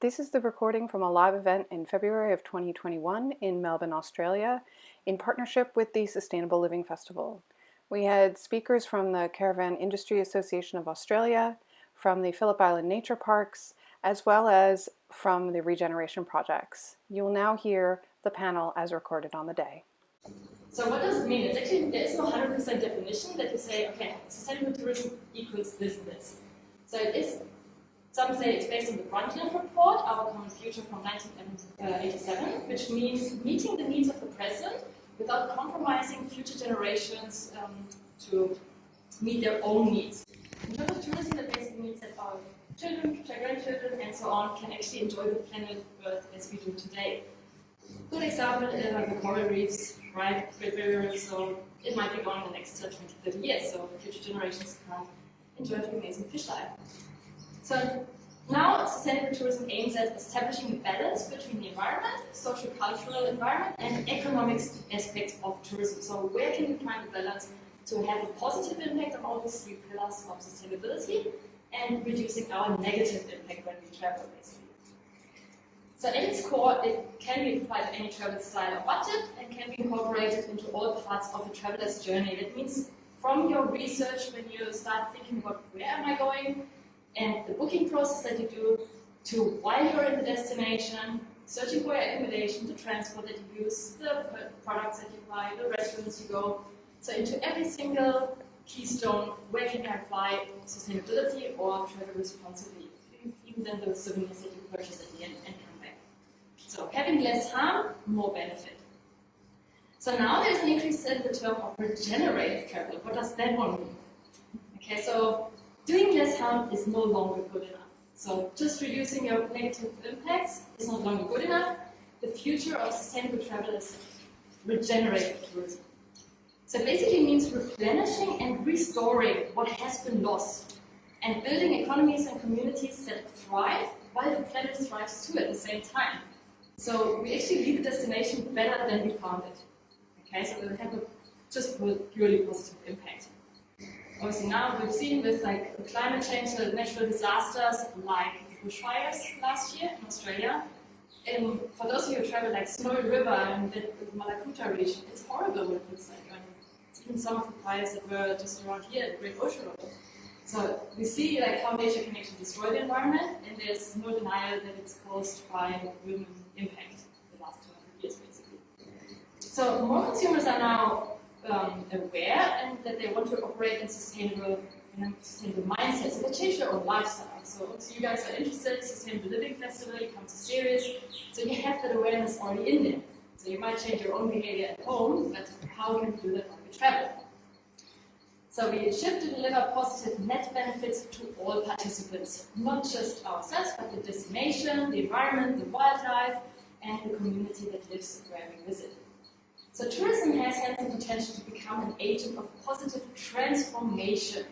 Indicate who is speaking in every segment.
Speaker 1: This is the recording from a live event in February of 2021 in Melbourne, Australia, in partnership with the Sustainable Living Festival. We had speakers from the Caravan Industry Association of Australia, from the Phillip Island Nature Parks, as well as from the Regeneration Projects. You will now hear the panel as recorded on the day.
Speaker 2: So what does it mean? It's actually, there is no 100% definition that you say, okay, sustainable tourism equals this and this. So it is some say it's based on the Brundtland Report, Our Common Future from 1987, which means meeting the needs of the present without compromising future generations um, to meet their own needs. In terms of tourism, that basically means that our children, grandchildren, and so on can actually enjoy the planet Earth as we do today. Good example is uh, the coral reefs, right? Great barriers, so it might be gone in the next uh, 20, 30 years, so future generations can enjoy the amazing fish life. So now sustainable tourism aims at establishing a balance between the environment, social cultural environment, and economic aspects of tourism. So where can we find the balance to have a positive impact on all these three pillars of sustainability and reducing our negative impact when we travel, basically. So at its core, it can be applied to any travel style or budget and can be incorporated into all parts of a traveler's journey. That means from your research, when you start thinking about where am I going, and the booking process that you do to while you're in the destination, searching for your accommodation, the transport that you use, the products that you buy, the restaurants you go. So into every single keystone, where can I apply sustainability or travel responsibly, even then the souvenirs that you purchase at the end and come back. So having less harm, more benefit. So now there's an increase in the term of regenerative travel. What does that one mean? Okay, so doing less harm is no longer good enough. So just reducing your negative impacts is no longer good enough. The future of sustainable travel is regenerative tourism. So it basically means replenishing and restoring what has been lost and building economies and communities that thrive while the planet thrives too at the same time. So we actually leave the destination better than we found it. Okay, so we have a just purely positive impact obviously now we've seen with like climate change, the natural disasters like bushfires last year in Australia. And for those of you who travel like Snowy River and the, Mallacoota region, it's horrible what it looks like. Mean, even some of the fires that were just around here at Great Ocean Road. So we see like how nature can actually destroy the environment, and there's no denial that it's caused by human impact the last 200 years, basically. So more consumers are now um, aware and that they want to operate in sustainable, in a sustainable mindset. So they change their own lifestyle. So, so you guys are interested, Sustainable Living Festival, you come to series, so you have that awareness already in there. So you might change your own behavior at home, but how can you do that when you travel? So we shift to deliver positive net benefits to all participants, not just ourselves, but the destination, the environment, the wildlife, and the community that lives where we visit. So tourism has hence the potential to become an agent of positive transformation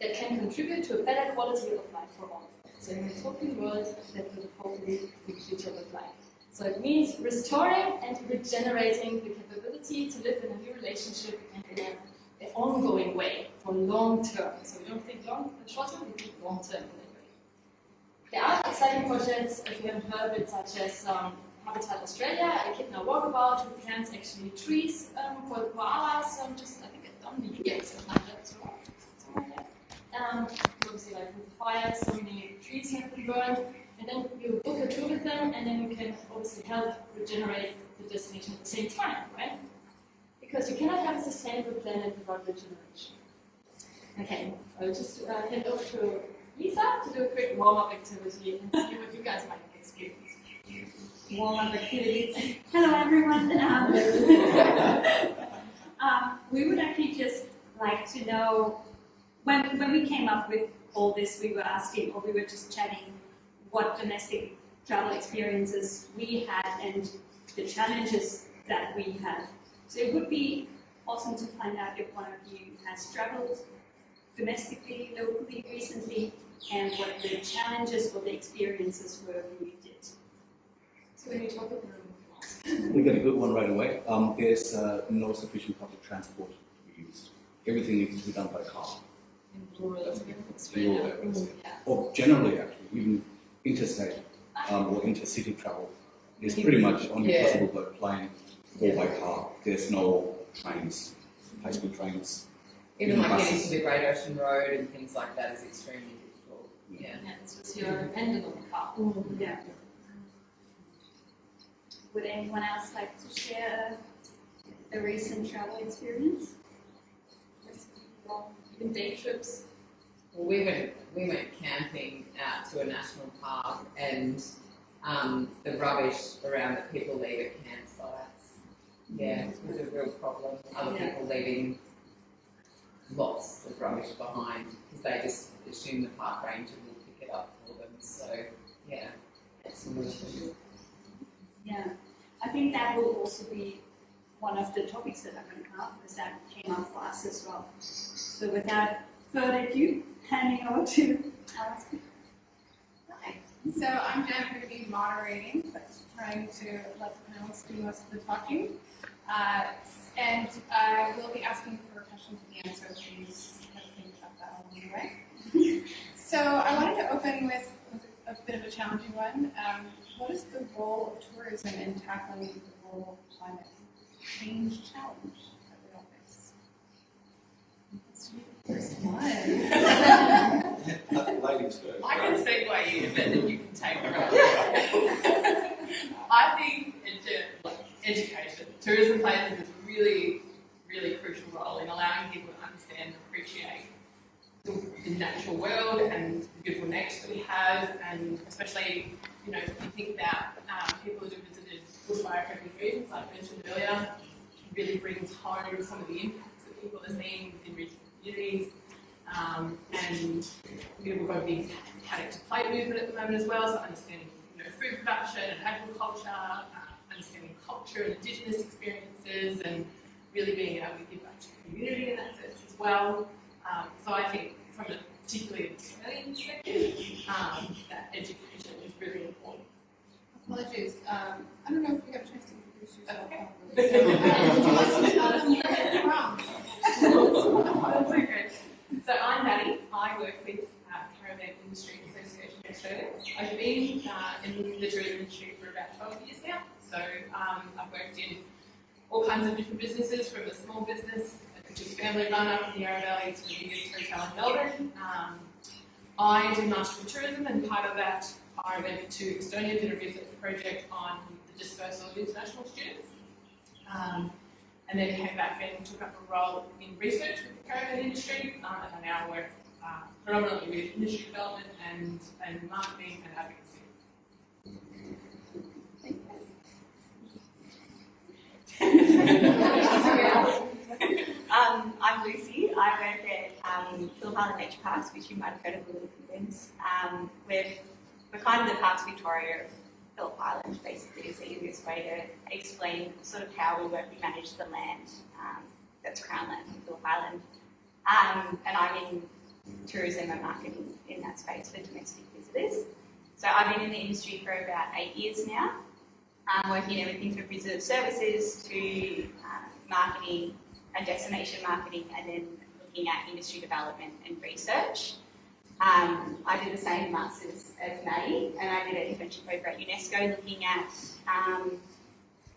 Speaker 2: that can contribute to a better quality of life for all. So in a utopian world, that will hopefully the future look like. So it means restoring and regenerating the capability to live in a new relationship and in an ongoing way for long term. So we don't think long short term, we think long term. There are exciting projects, if you haven't heard of it, such as um, Habitat Australia, Echidna Walkabout, who plants actually trees um, for the koalas, um, just I think on the that. So. Um, obviously, like with the fire, so many trees have been burned, and then you book a tour with them, and then you can obviously help regenerate the destination at the same time, right? Because you cannot have a sustainable planet without regeneration. Okay, I'll just uh, hand over to Lisa to do a quick warm-up activity and see what you guys might warm-up activities.
Speaker 3: Hello, everyone. Um, we would actually just like to know, when, when we came up with all this, we were asking, or we were just chatting, what domestic travel experiences we had and the challenges that we had. So it would be awesome to find out if one of you has traveled domestically, locally, recently, and what the challenges or the experiences were you did.
Speaker 2: So when you talk about
Speaker 4: we get a good one right away. Um, there's uh, no sufficient public transport to be used. Everything needs to be done by car.
Speaker 2: In rural
Speaker 4: areas. Rural areas. Or generally, actually, even interstate um, or intercity travel is pretty much only
Speaker 5: Yeah.
Speaker 4: possible by plane or by car. There's no trains, high-speed trains.
Speaker 5: Even like getting
Speaker 4: buses.
Speaker 5: to the Great Ocean Road and things like that is extremely difficult. Yeah.
Speaker 2: Yeah, it's just you're dependent on the car.
Speaker 3: Yeah. Would anyone else like to share a recent travel experience?
Speaker 2: Even day trips.
Speaker 5: Well, we went we went camping out to a national park and um, the rubbish around that people leave at campsites. Yeah, it was a real problem. Other
Speaker 3: Yeah.
Speaker 5: people leaving lots of rubbish behind because they just assume the park ranger will pick it up for them. So yeah, it's
Speaker 3: Yeah, I think that will also be one of the topics that I'm going to come up because that came up for us as well. So without further ado, handing over to Alice.
Speaker 6: Hi. So I'm Jen, I'm going to be moderating, but trying to let the panelists do most of the talking. Uh, and I will be asking for questions end, so please of think about that along the way. So I wanted to open with a bit of a challenging one. Um, what is the role of tourism in tackling the global climate change challenge that we all face? Let's first one.
Speaker 4: Ladies first.
Speaker 7: I can segue in, but then you can take the rest. I think edu- like, education, tourism plays this really, really crucial role in allowing people to understand and appreciate the, natural world and the beautiful nature that we have, and especially, you know, if you think about um, people who have visited bushfire affected regions, like I mentioned earlier, really brings home some of the impacts that people are seeing in regional communities. Um, and you know, we've got a big paddock to plate movement at the moment as well, so understanding you know, food production and agriculture, uh, understanding culture and indigenous experiences, and really being able to give back to the community in that sense as well. Um, so I think from a particularly Australian perspective, um, that education is really important.
Speaker 6: Apologies, um, I don't know if you got a chance to introduce yourself
Speaker 7: Okay.
Speaker 6: So, where are you from?
Speaker 7: That's okay. So I'm Maddie. I work with uh, Caravan Industry Association Australia. I've been uh, in the tourism industry for about 12 years now. So um, I've worked in all kinds of different businesses, from a small business, which is family run up in the Yarra Valley, to the biggest hotel in Melbourne. Um, I did Master of Tourism, and part of that, I went to Estonia, did a research project on the dispersal of international students. Um, and then came back and took up a role in research with the caravan industry, um, and I now work uh, predominantly with industry development and, and marketing and advocacy.
Speaker 8: Um, I'm Lucy. I work at um, Phillip Island Nature Parks, which you might have heard of Little Penguins. Um, we're, we're kind of the Parks Victoria of Phillip Island, basically, is the easiest way to explain sort of how we work. We manage the land um, that's Crown Land on Phillip Island. Um, and I'm in tourism and marketing in that space for domestic visitors. So I've been in the industry for about eight years now, um, working everything from visitor services to uh, marketing, and destination marketing and then looking at industry development and research. Um, I did the same masters as Maddie and I did an internship over at UNESCO looking at um,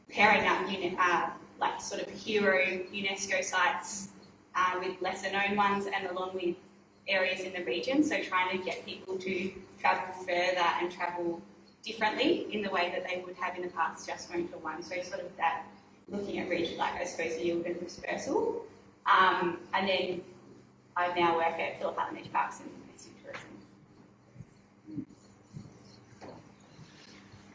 Speaker 8: pairing up uh, like sort of hero UNESCO sites uh, with lesser known ones and along with areas in the region. So trying to get people to travel further and travel differently in the way that they would have in the past just going for one. So sort of that looking at region, like I suppose yield and dispersal. Um, and then I now work at Phillip Island Parks and Domestic Tourism.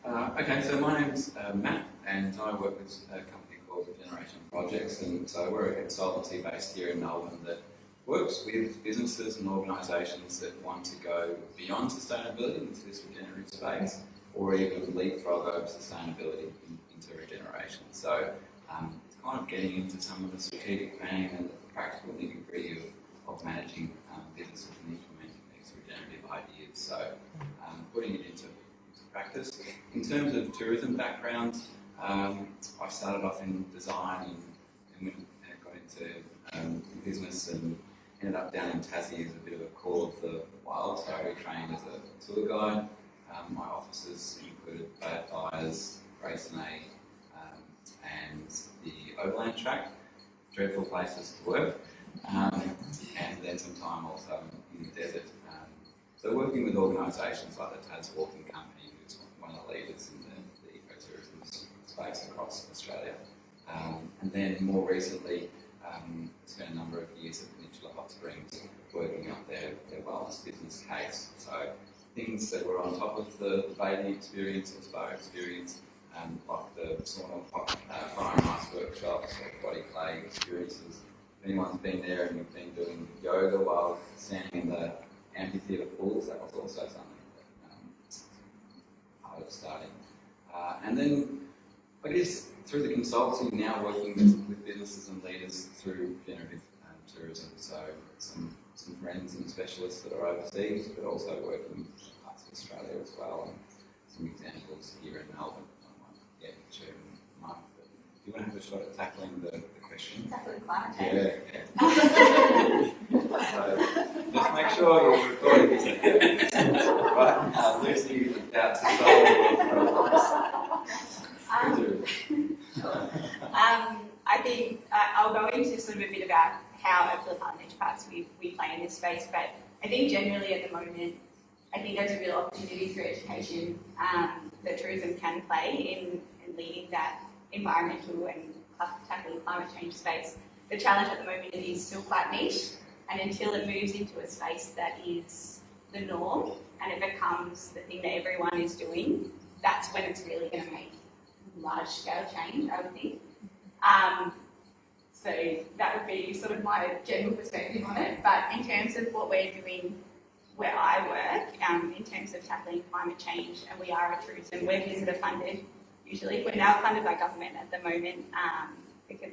Speaker 9: Uh, okay, so my name's uh, Matt, and I work with a company called Regeneration Projects, and so we're a consultancy based here in Melbourne that works with businesses and organisations that want to go beyond sustainability into this regenerative space, or even leapfrog over sustainability in, into regeneration. So um, it's kind of getting into some of the strategic planning and the practical nitty gritty of, of managing um, businesses and implementing these regenerative ideas. So um, putting it into practice. In terms of tourism background, um, I started off in design and, and went, got into um, business and ended up down in Tassie as a bit of a call of the wild. So I trained as a tour guide Um, my offices included Bad Fires, Freycinet, um, and the Overland Track. Dreadful places to work. Um, and then some time also in the desert. Um, so working with organisations like the Tas Walking Company, who's one of the leaders in the, the ecotourism space across Australia. Um, and then more recently, um, spent a number of years at Peninsula Hot Springs working up their, their wellness business case. So things that were on top of the, the experience or spa experience, um, like the sauna, uh, fire and ice workshops, or body clay experiences. If anyone's been there and you've been doing yoga while standing in the amphitheatre pools, that was also something that um, I was starting. Uh, and then I guess through the consultancy, now working with, with businesses and leaders through generative um, tourism. So some, some friends and specialists that are overseas, but also working in parts of Australia as well. And some examples here in Melbourne. I might get to Mark, but do you want to have a shot at tackling the, the question?
Speaker 8: Tackling climate change.
Speaker 9: Yeah, yeah. so, just make sure you're recording this. right now, Lucy is about to solve the
Speaker 8: Um, um, I think uh, I'll go into sort of a bit about how at Island Nature Parks we, we play in this space, but I think generally at the moment, I think there's a real opportunity through education um, that tourism can play in, in leading that environmental and tackling climate change space. The challenge at the moment is still quite niche, and until it moves into a space that is the norm and it becomes the thing that everyone is doing, that's when it's really going to make large scale change, I would think. Um, so that would be sort of my general perspective on it. But in terms of what we're doing where I work, um, in terms of tackling climate change, and we are a tourism, we're visitor funded usually. We're now funded by government at the moment um, because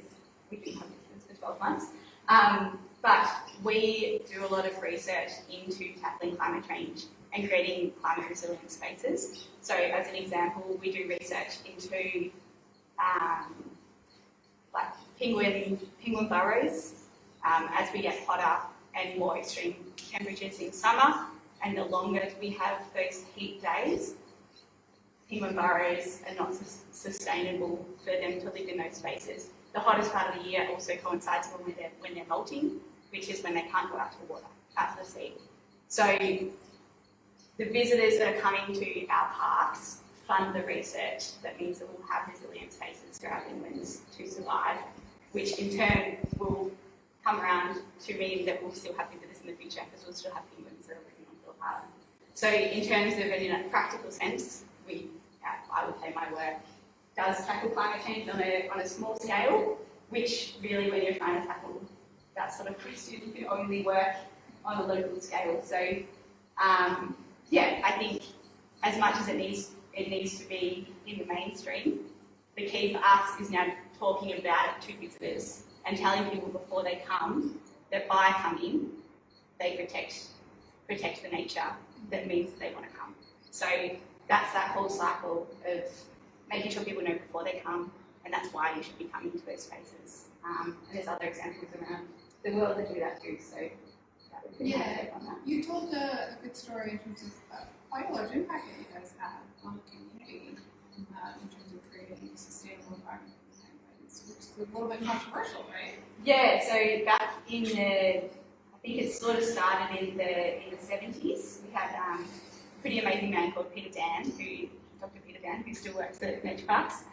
Speaker 8: we've been visitors for 12 months. Um, but we do a lot of research into tackling climate change and creating climate resilient spaces. So as an example, we do research into um, like penguin, penguin burrows um, as we get hotter and more extreme temperatures in summer and the longer we have those heat days, penguin burrows are not sus- sustainable for them to live in those spaces. The hottest part of the year also coincides when they're, when they're molting, which is when they can't go out to the water, out to the sea. So the visitors that are coming to our parks fund the research that means that we'll have resilient spaces for our penguins to survive, which in turn will come around to mean that we'll still have visitors in the future because we'll still have penguins that are living on Phillip Island. So in terms of it in a practical sense, we, I would say my work does tackle climate change on a, on a small scale, which really when you're trying to tackle that sort of question, you can only work on a local scale. So um, yeah, I think as much as it needs it needs to be in the mainstream, the key for us is now talking about it to visitors and telling people before they come that by coming they protect protect the nature that means they want to come. So that's that whole cycle of making sure people know before they come, and that's why you should be coming to those spaces. Um, and there's other examples around the world that do that too. So that would be
Speaker 6: Yeah.
Speaker 8: take on that.
Speaker 6: You told a, a good story in terms of uh, quite a large impact that you guys had on the community uh, in terms of creating a sustainable environment which is a little bit controversial, right?
Speaker 8: Yeah, so back in the, I think it sort of started in the in the seventies. We had um, pretty amazing man called Peter Dann, who Dr. Peter Dann, who still works at Nature Parks.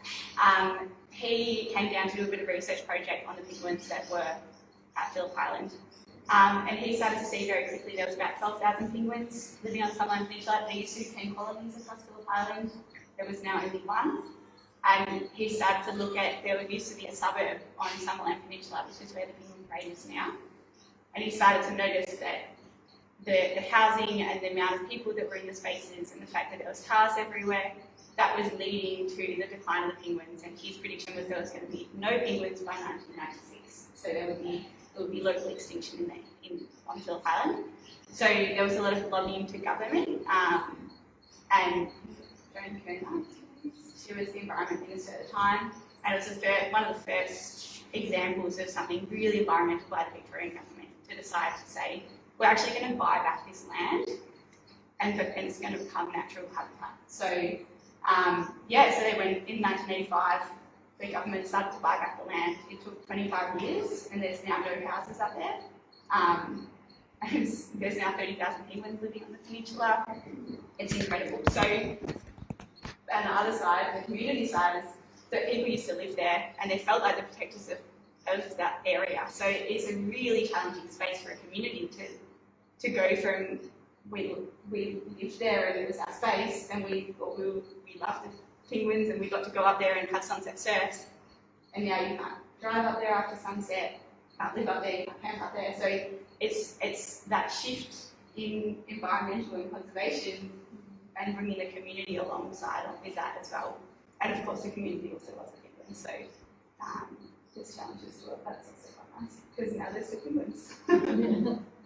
Speaker 8: Um, he came down to do a bit of research project on the penguins that were at Phillip Island. Um, and he started to see very quickly there was about 12,000 penguins living on Summerland Peninsula. There used to be 10 colonies across Phillip Island. There was now only one. And he started to look at, there used to be a suburb on Summerland Peninsula, which is where the penguin parade is now. And he started to notice that the, the housing and the amount of people that were in the spaces and the fact that there was cars everywhere, that was leading to the decline of the penguins. And his prediction was there was going to be no penguins by 1996. So there would be, there would be local extinction in, the, in on Phillip Island. So there was a lot of lobbying to government. Um, and Joan Kirner, she was the environment minister at the time, and it was first, one of the first examples of something really environmental by the Victorian government to decide to say, we're actually going to buy back this land and, it's going to become natural habitat. So, um, yeah, so went in 1985, the government started to buy back the land. It took 25 years, and there's now no houses up there. Um, there's now 30,000 penguins living on the peninsula. It's incredible. So, on the other side, the community side, is that people used to live there, and they felt like the protectors of, of that area. So it's a really challenging space for a community to to go from we we lived there and it was our space, and we thought we, we loved the penguins, and we got to go up there and have sunset surfs, and now you can't drive up there after sunset, can't live up there, can't camp up there. So it's it's that shift in environmental and conservation and bringing the community alongside with that as well. And of course, the community also loves the penguins, so um, there's challenges to it, but it's also quite nice because now there's the penguins.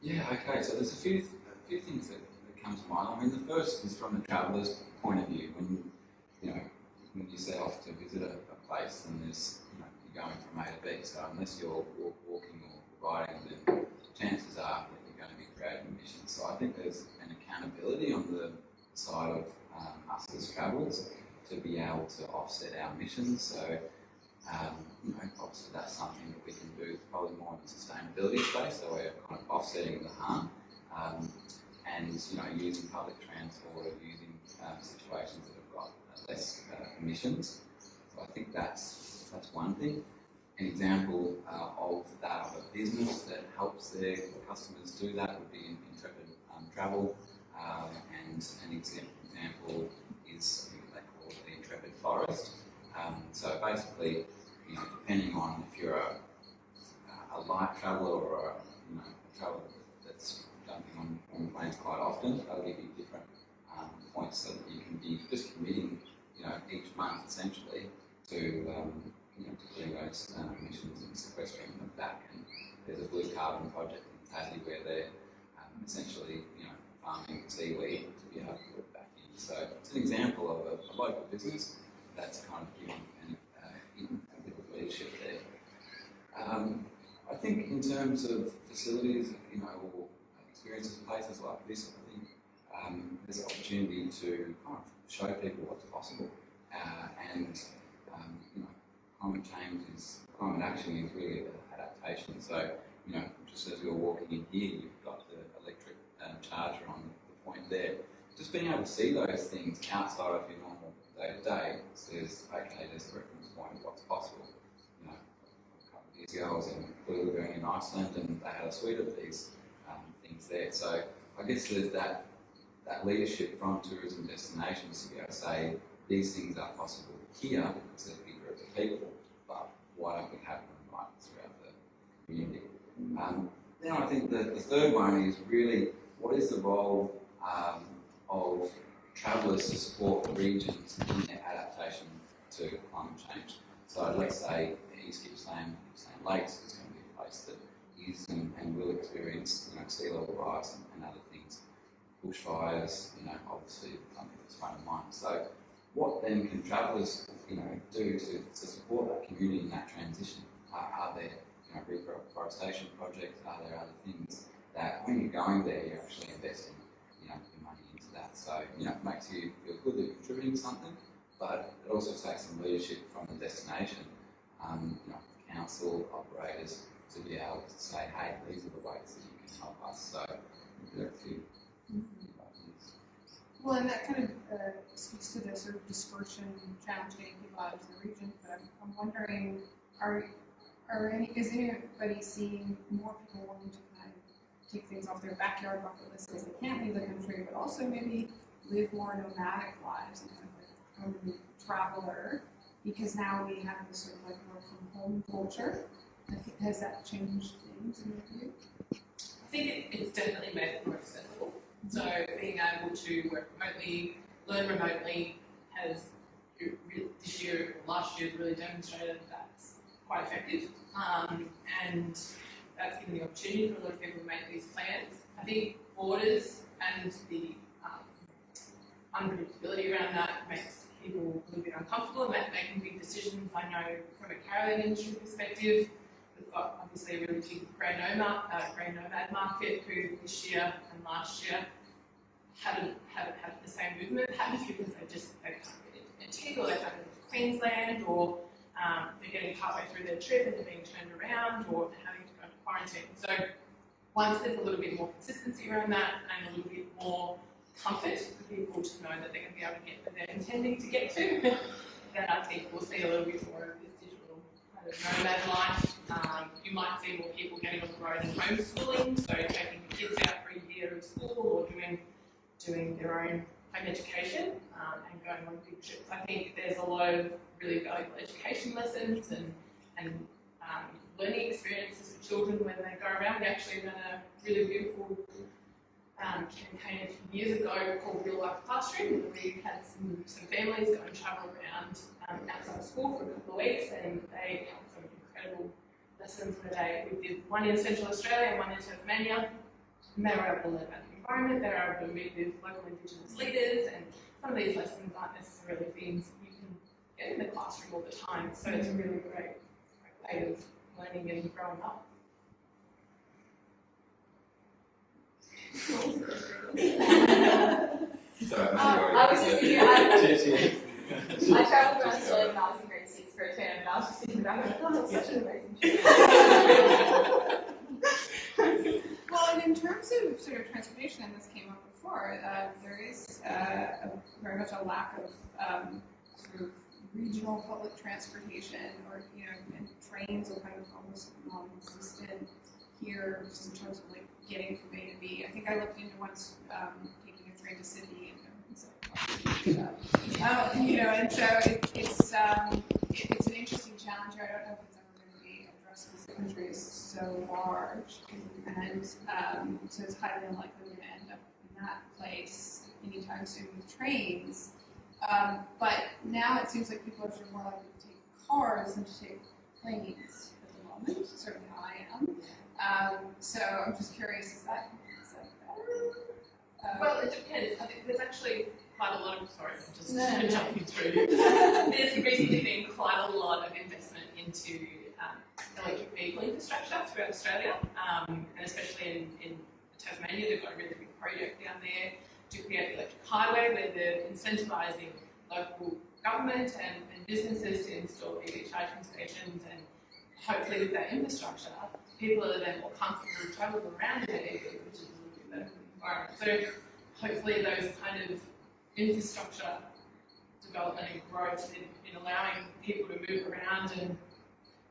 Speaker 9: Yeah, okay, so there's a few, a few things that, that come to mind. I mean, the first is from the traveller's point of view. When, you know, when you set off to visit a, a place and there's, you know, you're going from A to B, so unless you're walk, walking or riding, then chances are that you're going to be creating emissions. So I think there's an accountability on the side of um, us as travellers to be able to offset our emissions. So um, you know, obviously that's something that we can do probably more in the sustainability space, so we're kind of offsetting the harm. Um, and you know, using public transport or using um, situations that have got less uh, emissions. So I think that's that's one thing. An example uh, of that of a business that helps their customers do that would be in Intrepid um, Travel, um, and an example is something they call the Intrepid Forest. Um, so basically, you know, depending on if you're a, a light traveller or a, you know, traveller that's jumping on, on planes quite often, they'll give you different um, points so that you can be just committing, you know, each month essentially to, um, you know, to those um, emissions and sequestering them back. And there's a blue carbon project in Tassie where they're um, essentially, you know, farming seaweed to be able to put it back in. So it's an example of a, a local business that's kind of giving an, uh, a bit of leadership there. Um, I think in terms of facilities, you know, or experiences in places like this, I think um, there's an opportunity to kind of show people what's possible. Uh, and, um, you know, climate change is, climate action is really about adaptation. So, you know, just as you're walking in here, you've got the electric um, charger on the point there. Just being able to see those things outside of your normal day to day says, okay, there's a reference point what's possible. You know, a couple of ago I was in Glylerbang in Iceland and they had a suite of these um, things there. So I guess there's that that leadership from tourism destinations to be able to say these things are possible here there's a big group of people, but why don't we have them right throughout the community? Um, then I think the, the third one is really what is the role um, of travellers to support the regions in their adaptation to climate change. So let's say East Gippsland Lakes is going to be a place that is and, and will experience you know, sea level rise and, and other things. Bushfires, you know, obviously something that's front of mind. So what then can travellers, you know, do to, to support that community in that transition? Are, are there, you know, reforestation projects? Are there other things that when you're going there, you're actually investing, you know, your money into that? So, you know, it makes you feel good that you're contributing something, but it also takes some leadership from the destination, um, you know, council operators to be able to say, hey, these are the ways that you can help us. So there are a few. ideas.
Speaker 6: Well, and that kind of uh, speaks to the sort of dispersion challenge getting people out the region. But I'm, I'm wondering, are are any is anybody seeing more people wanting to kind of take things off their backyard bucket list because they can't leave the country, but also maybe live more nomadic lives and kind of like a traveler because now we have this sort of like work from home culture. Has that changed things in your view?
Speaker 7: I think it, it's definitely made it more accessible. So being able to work remotely, learn remotely has this year, last year, really demonstrated that's quite effective. Um, and that's given the opportunity for a lot of people to make these plans. I think borders and the um, unpredictability around that makes people a little bit uncomfortable about making big decisions. I know from a caravan industry perspective, we've got obviously a really big grey nomad, uh, grey nomad market who this year and last year haven't, haven't had the same movement patterns because they just, they can't get into Antigua, or they can't get Queensland, or um, they're getting partway through their trip and they're being turned around, or they're having to go into quarantine. So once there's a little bit more consistency around that and a little bit more comfort for people to know that they're going to be able to get where they're intending to get to, then I think we'll see a little bit more of this digital kind of nomad life. Um, you might see more people getting on the road and homeschooling, so taking kids out for a year of school or doing doing their own home education um, and going on big trips. I think there's a lot of really valuable education lessons and, and um, learning experiences for children when they go around. We actually ran a really beautiful um, a few years ago called Real Life Classroom. We had some, some families go and travel around um, outside of school for a couple of weeks and they had some incredible lessons where they, we did one in Central Australia and one in Tasmania and they were able to learn about the environment, they were able to meet with local Indigenous leaders and some of these lessons aren't necessarily things you can get in the classroom all the time. So it's a really great, great way of learning and growing up.
Speaker 9: So,
Speaker 10: Um, I was just thinking, I,
Speaker 9: Cheers, cheers.
Speaker 10: I travelled around Australia when I was in grade six for a term, and I was just thinking about it, oh, that's such an amazing trip.
Speaker 6: Well, and in terms of sort of transportation, and this came up before, uh, there is uh, a, very much a lack of um, sort of regional public transportation, or you know, and trains are kind of almost non-existent here, just in terms of like getting from A to B. I think I looked into once um, taking a train to Sydney, and everything's like, uh, you know, and so it, it's um, it, it's an interesting challenge. I don't know if it's ever going to be addressed because the country is so large, and um, so it's highly unlikely we're going to end up in that place anytime soon with trains. Um, but now it seems like people are more likely to take cars than to take planes at the moment. Certainly I am. Um, so I'm just curious, is that, is that? Uh,
Speaker 7: Well, it depends. I think there's actually quite a lot of, sorry, I'm just
Speaker 6: no, no.
Speaker 7: jumping through. There's recently been quite a lot of investment into um, electric vehicle infrastructure throughout Australia, um, and especially in, in Tasmania, they've got a really big project down there to create the electric highway where they're incentivising local government and, and businesses to install EV charging stations and hopefully with that infrastructure, people are then more comfortable to travel around their EV, which is a little bit better environment. So hopefully those kind of infrastructure development and growth in, in allowing people to move around and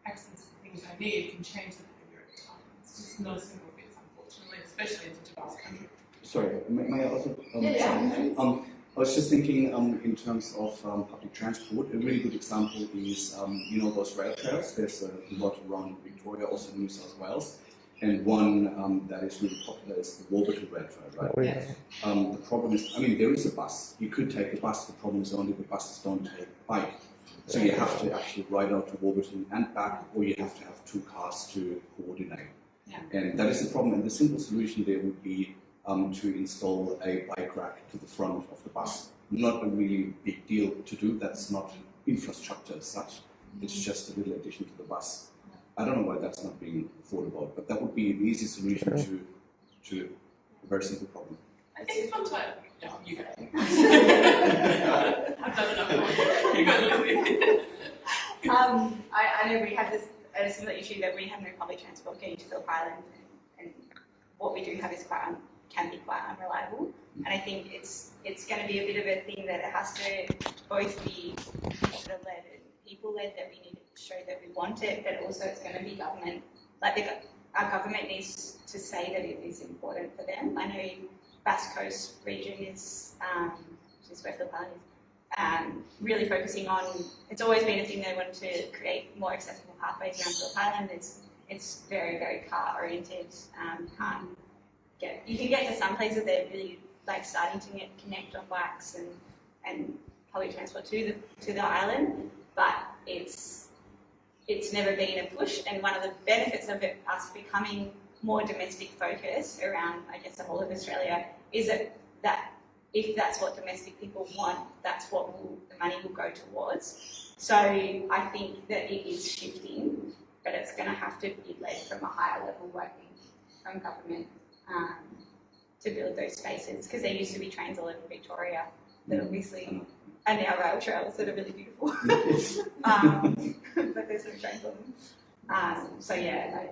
Speaker 7: access the things they need can change the behaviour over time. It's just not a simple fix, unfortunately, especially in such a vast country.
Speaker 4: Sorry, may, may I also? Um,
Speaker 7: Yeah, yeah.
Speaker 4: Um, I was just thinking um, in terms of um, public transport, a really good example is, um, you know, those rail trails. There's a lot around Victoria, also in New South Wales. And one um, that is really popular is the Warburton Rail Trail, right?
Speaker 11: Oh, yeah.
Speaker 4: Um, the problem is, I mean, there is a bus. You could take the bus. The problem is only the buses don't take bike. So you have to actually ride out to Warburton and back, or you have to have two cars to coordinate.
Speaker 6: Yeah.
Speaker 4: And that is the problem. And the simple solution there would be um, to install a bike rack to the front of the bus. Not a really big deal to do. That's not infrastructure as such. It's just a little addition to the bus. I don't know why that's not being thought about, but that would be an easy solution to to a very simple problem.
Speaker 7: I think it's fun time. No, you go. I've done enough. You go.
Speaker 8: Um, I, I know we have this a similar issue that we have no public transport going to Phillip Island, and, and what we do have is quite un, can be quite unreliable. And I think it's it's going to be a bit of a thing that it has to both be sort of led and people led that we need to show that we want it, but also it's going to be government like the, our government needs to say that it is important for them. I know Bass Coast region is um, which is where Phillip Island is um, really focusing on, it's always been a thing they want to create more accessible pathways around Phillip Island. It's, it's very, very car oriented. Um, can't get, you can get to some places that are really like starting to get, connect on bikes and, and public transport to the, to the island, but it's, it's never been a push. And one of the benefits of it, us becoming more domestic focused around, I guess, the whole of Australia, is that, that if that's what domestic people want, that's what will, the money will go towards. So I think that it is shifting, but it's going to have to be led from a higher level working from government um, to build those spaces because there used to be trains all over Victoria that obviously are now rail trails that are really beautiful. um, but there's no trains on them. Um, so yeah, I-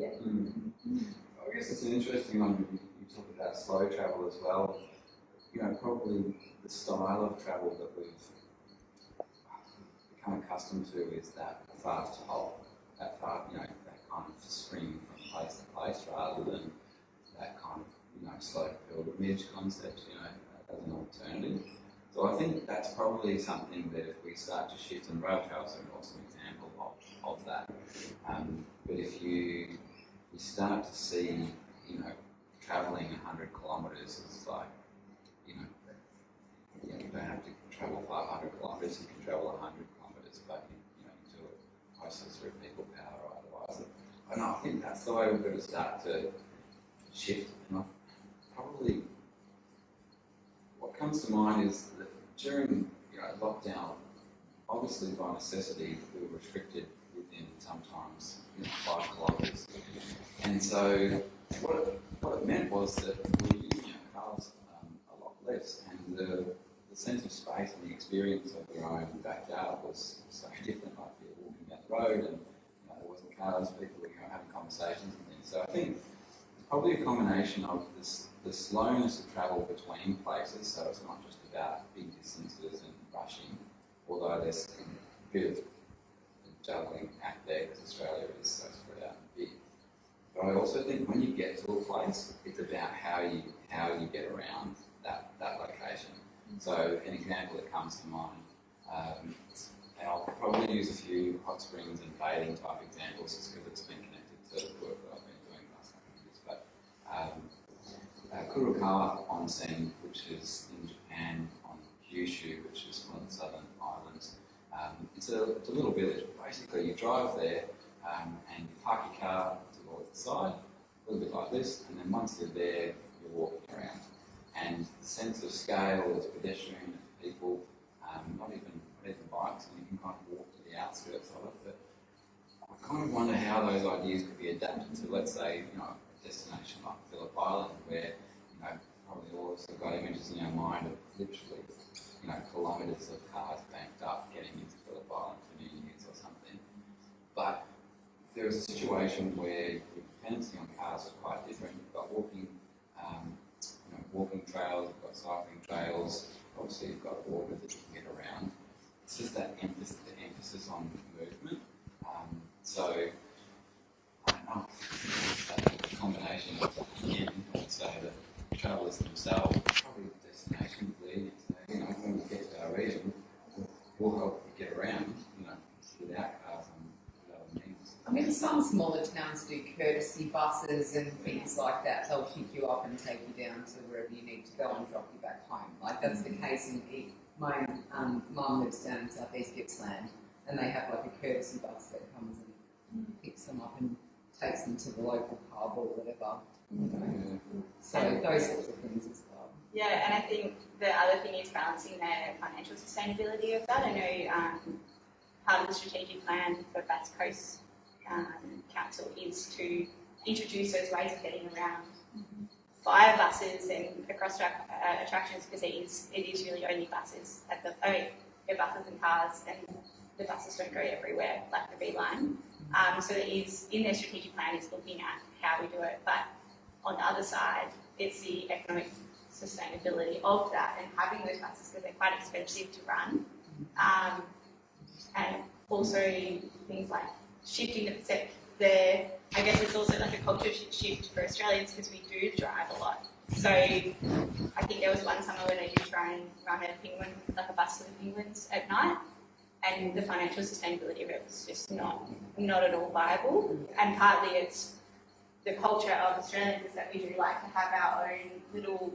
Speaker 9: Mm. I guess it's an interesting one. You, you talk about slow travel as well. You know, probably the style of travel that we've become accustomed to is that fast hop, that fast, you know, that kind of spring from place to place rather than that kind of, know, slow pilgrimage concept, you know, as an alternative. So I think that's probably something that if we start to shift, and rail trails are an awesome example of, of that. Um, but if you you start to see, you know, travelling 100 kilometres is like, you know, you, know, you don't have to travel 500 kilometres, you can travel 100 kilometres, but you, you know, you do it mostly through people power or otherwise. And I think that's the way we've got to start to shift. And I probably, what comes to mind is that during you know, lockdown, obviously by necessity, we were restricted within sometimes you know, five kilometres. And so what it, what it meant was that we were using our cars um, a lot less, and the, the sense of space and the experience of your own backyard was so different. Like you're walking down the road, and you know, there wasn't cars, people were you know, having conversations and things. So I think it's probably a combination of this, the slowness of travel between places, so it's not just about big distances and rushing, although there's a bit of juggling act there because Australia is so spread out and big. But I also think when you get to a place, it's about how you how you get around that, that location. So an example that comes to mind, um, and I'll probably use a few hot springs and bathing type examples just because it's been connected to the work that I've been doing the last couple of years. But um, uh, Onsen, which is in Japan on Kyushu, which is one of the southern islands, um, it's, a, it's a little village. Basically, you drive there um, and you park your car towards the side, a little bit like this, and then once you're there, you're walking around. And the sense of scale is pedestrian, people, um, not even not even bikes, and you can kind of walk to the outskirts of it. But I kind of wonder how those ideas could be adapted to, let's say, you know, destination like Phillip Island, where you know probably all of us have got images in our mind of literally you know, kilometres of cars banked up getting into Phillip Island for New Year's or something. But there is a situation where your dependency on cars is quite different, you've got walking, um, you know, walking trails, you've got cycling trails, obviously you've got water that you can get around. It's just that emphasis, the emphasis on movement. Um, so, I don't know, combination of, again, I say that travellers themselves, probably the destination leading you know, when we get to our region, we'll, help you get around, you know, without cars and without means.
Speaker 5: I mean, some smaller towns do courtesy buses and things like that. They'll pick you up and take you down to wherever you need to go and drop you back home. Like that's the case in East. My um, mum lives down in southeast Gippsland, and they have like a courtesy bus that comes and picks them up and takes them to the local pub or whatever. You know. So those sorts of things as well.
Speaker 8: Yeah, and I think the other thing is balancing the financial sustainability of that. I know um, part of the strategic plan for Bass Coast um, Council is to introduce those ways of getting around via buses and across track, uh, attractions because it is it is really only buses at the I mean, they're buses and cars and the buses don't go everywhere like the B line. Um, so it is in their strategic plan is looking at how we do it, but on the other side, it's the economic sustainability of that and having those buses because they're quite expensive to run. Um, and also things like shifting the percep- the I guess it's also like a culture shift for Australians because we do drive a lot. So I think there was one summer when I did try and run a penguin, like a bus the penguins at night, and the financial sustainability of it was just not not at all viable. And partly it's the culture of Australians is that we do like to have our own little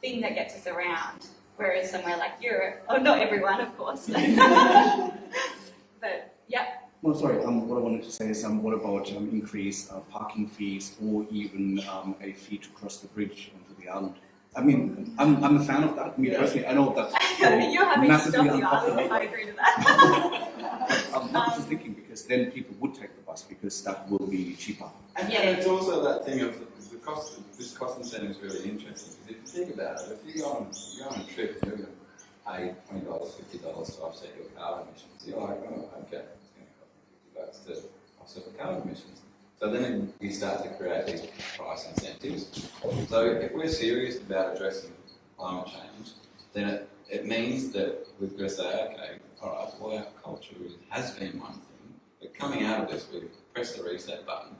Speaker 8: thing that gets us around. Whereas somewhere like Europe, oh, not everyone, of course, but yeah,
Speaker 4: No, sorry, um, what I wanted to say is, um, what about um, increased uh, parking fees or even um, a fee to cross the bridge onto the island? I mean, I'm, I'm a fan of that. Me personally, I know that's
Speaker 8: you're having to
Speaker 4: massively
Speaker 8: stop
Speaker 4: unpopular.
Speaker 8: I agree to that.
Speaker 4: I'm not just thinking um, because then people would take the bus because that will be cheaper.
Speaker 9: And, and it's also that thing of the cost. This cost incentive is really interesting because if you think about it, if you go on, you go on a trip, you're going to pay twenty dollars, fifty dollars to offset your carbon emissions. You're like, oh, okay, it's going to cost me fifty bucks to offset the carbon emissions. So then we start to create these price incentives. So if we're serious about addressing climate change, then it, it means that we've got to say, okay, all right, well, our culture has been one thing, but coming out of this, we press the reset button.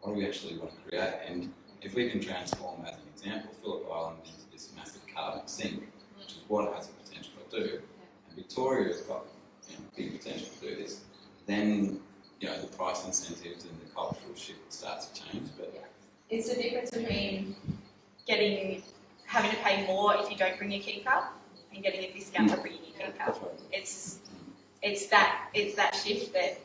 Speaker 9: What do we actually want to create? And if we can transform, as an example, Phillip Island into this massive carbon sink, which is what it has the potential to do, and Victoria's got you know, big potential to do this, then you know the price incentives and the cultural shift starts to change. But yeah.
Speaker 8: It's the difference between getting, having to pay more if you don't bring your KeepCup and getting a discount for bringing your KeepCup.
Speaker 4: That's right.
Speaker 8: It's, it's that, it's that shift that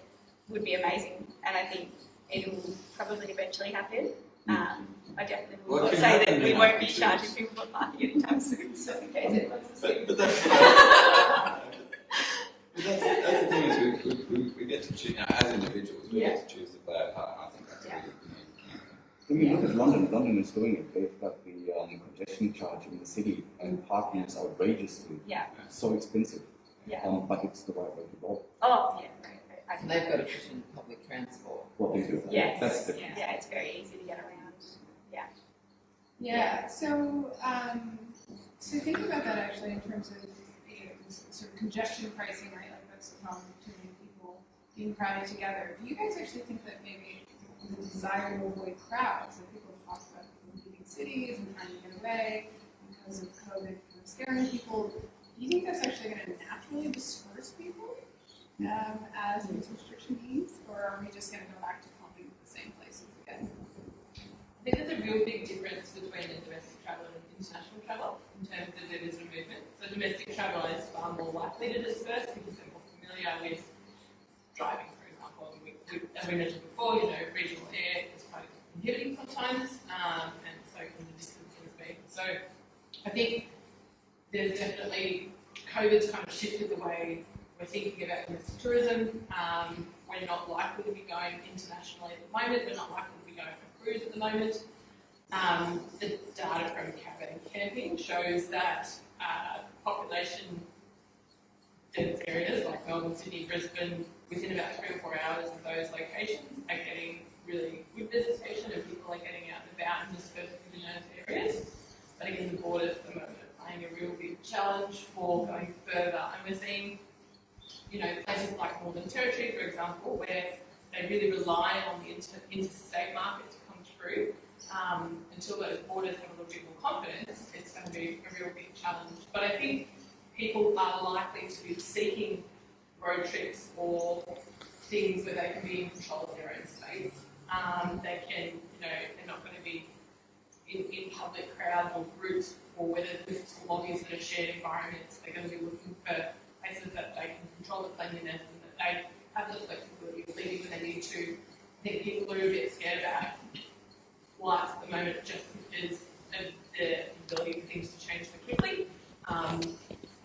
Speaker 8: would be amazing and I think it will probably eventually happen. Um, I definitely
Speaker 9: Well,
Speaker 8: will
Speaker 9: can
Speaker 8: say that we won't be charging people for parking anytime soon, so in case anyone's listening.
Speaker 9: But, but that's, but that's, that's the thing is we, we, we, we get to choose, you know, as individuals, we get to choose to play our part. and I think that's
Speaker 8: Yeah.
Speaker 9: really unique.
Speaker 4: When you look at London, London is doing it. They've got the um, congestion charge in the city, and parking is outrageously
Speaker 8: Yeah.
Speaker 4: so expensive.
Speaker 8: Yeah.
Speaker 4: Um, but it's the right way to go.
Speaker 8: Oh, yeah, right, right. I
Speaker 5: And they've got to put in public transport.
Speaker 4: What they do.
Speaker 8: Yes.
Speaker 4: That's different.
Speaker 8: Yeah, it's very easy to get around.
Speaker 6: Yeah, Yeah. so, um, so think about that actually in terms of, you know, sort of congestion pricing, right? Problem too many people being crowded together. Do you guys actually think that maybe the desire to avoid crowds, like people talked about leaving cities and trying to get away because of COVID kind of scaring people, do you think that's actually gonna naturally disperse people, um, as these restriction ease, or are we just gonna go back to pumping the same places again?
Speaker 7: I think there's a real big difference between the domestic travel and international travel in terms of the visitor movement. So domestic travel is far more likely to disperse because with driving, for example. We, we, as we mentioned before, you know, regional air is quite inhibiting sometimes, um, and so can the distances be. So I think there's definitely COVID's kind of shifted the way we're thinking about domestic tourism. Um, we're not likely to be going internationally at the moment. We're not likely to be going for cruise at the moment. Um, the data from caravan camping shows that uh, population dense areas like Melbourne, Sydney, Brisbane, within about three or four hours of those locations are getting really good visitation and people are getting out and about and dispersed within those areas. But again, the borders at the moment are playing a real big challenge for going further. And we're seeing, you know, places like Northern Territory, for example, where they really rely on the inter- interstate market to come through. Um, until those borders have a little bit more confidence, it's going to be a real big challenge. But I think people are likely to be seeking road trips or things where they can be in control of their own space. Um, they can, you know, they're not going to be in, in public crowds or groups or there's physical lobbies that are shared environments. They're going to be looking for places that they can control the cleanliness and that they have the flexibility of leaving when they need to. I think people are a bit scared about flights at the moment just because of the ability for things to change so quickly. Um,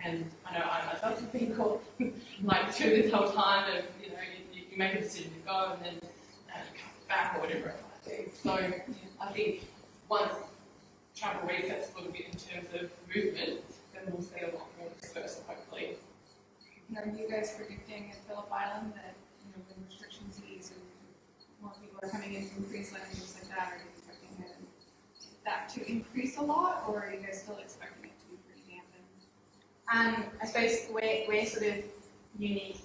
Speaker 7: and I know I myself have been caught like through this whole time of, you know, you, you make a decision to go and then uh, come back or whatever it might be. So I think once travel resets a little bit in terms of movement, then we'll see a lot more dispersal hopefully.
Speaker 6: And Are you guys predicting at Phillip Island that, you know, when restrictions ease and more people are coming in from Queensland and things like that, are you expecting that to increase a lot, or are you guys still expecting it to be pretty dampened?
Speaker 8: Um, I suppose we're, we're sort of unique,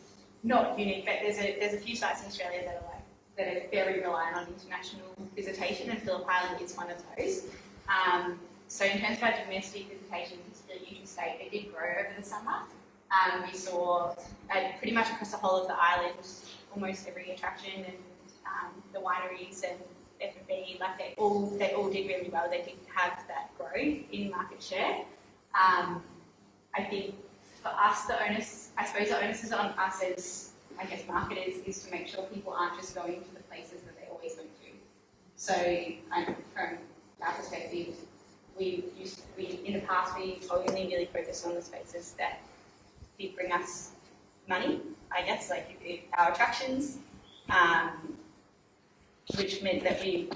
Speaker 8: not unique, but there's a, there's a few sites in Australia that are like, that are very reliant on international visitation and Phillip Island is one of those. Um, so in terms of our domestic visitation to the interstate, it did grow over the summer. Um, we saw uh, pretty much across the whole of the island, almost every attraction and um, the wineries and F&B, like they all, they all did really well. They did have that growth in market share. Um, I think for us, the onus, I suppose the onus is on us as, I guess, marketers, is to make sure people aren't just going to the places that they always went to. So, um, from our perspective, we used, we, in the past, we only really focused on the spaces that did bring us money, I guess, like our attractions, um, which meant that we,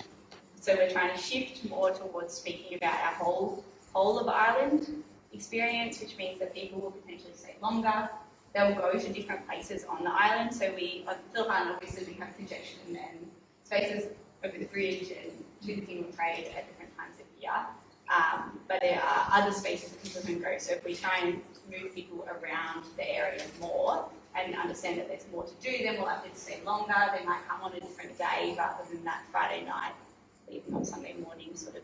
Speaker 8: so we're trying to shift more towards speaking about our whole, whole of island experience, which means that people will potentially stay longer. They'll go to different places on the island. So we, on Phillip Island, obviously we have congestion and spaces over the bridge and to the single trade at different times of year. Um, but there are other spaces that people can go. So if we try and move people around the area more and understand that there's more to do, then we'll have to stay longer. They might come on a different day rather than that Friday night, leaving on Sunday morning sort of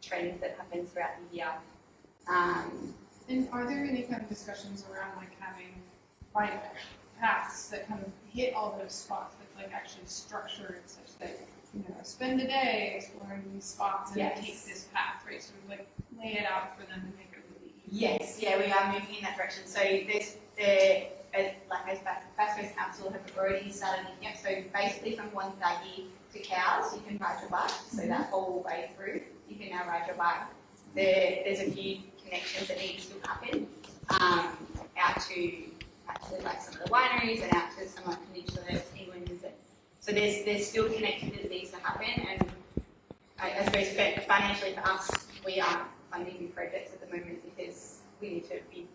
Speaker 8: trend that happens throughout the year. Um,
Speaker 6: And are there any kind of discussions around like having bike paths that kind of hit all those spots that's like actually structured such that, you know, spend a day exploring these spots and
Speaker 8: Yes.
Speaker 6: take this path, right? Sort of like lay it out for them to make it really easy.
Speaker 8: Yes, yeah, we are moving in that direction. So there's the, like Bass Coast Council have already started looking at, so basically from Wonthaggi to Cowes, you can ride your bike, so that whole way through, you can now ride your bike. There, there's a few connections that need to happen, um, out to, actually like some of the wineries and out to some of the Peninsula, England, so there's, there's still connectivity that needs to happen, and I, I suppose financially for us, we aren't funding new projects at the moment because we need to be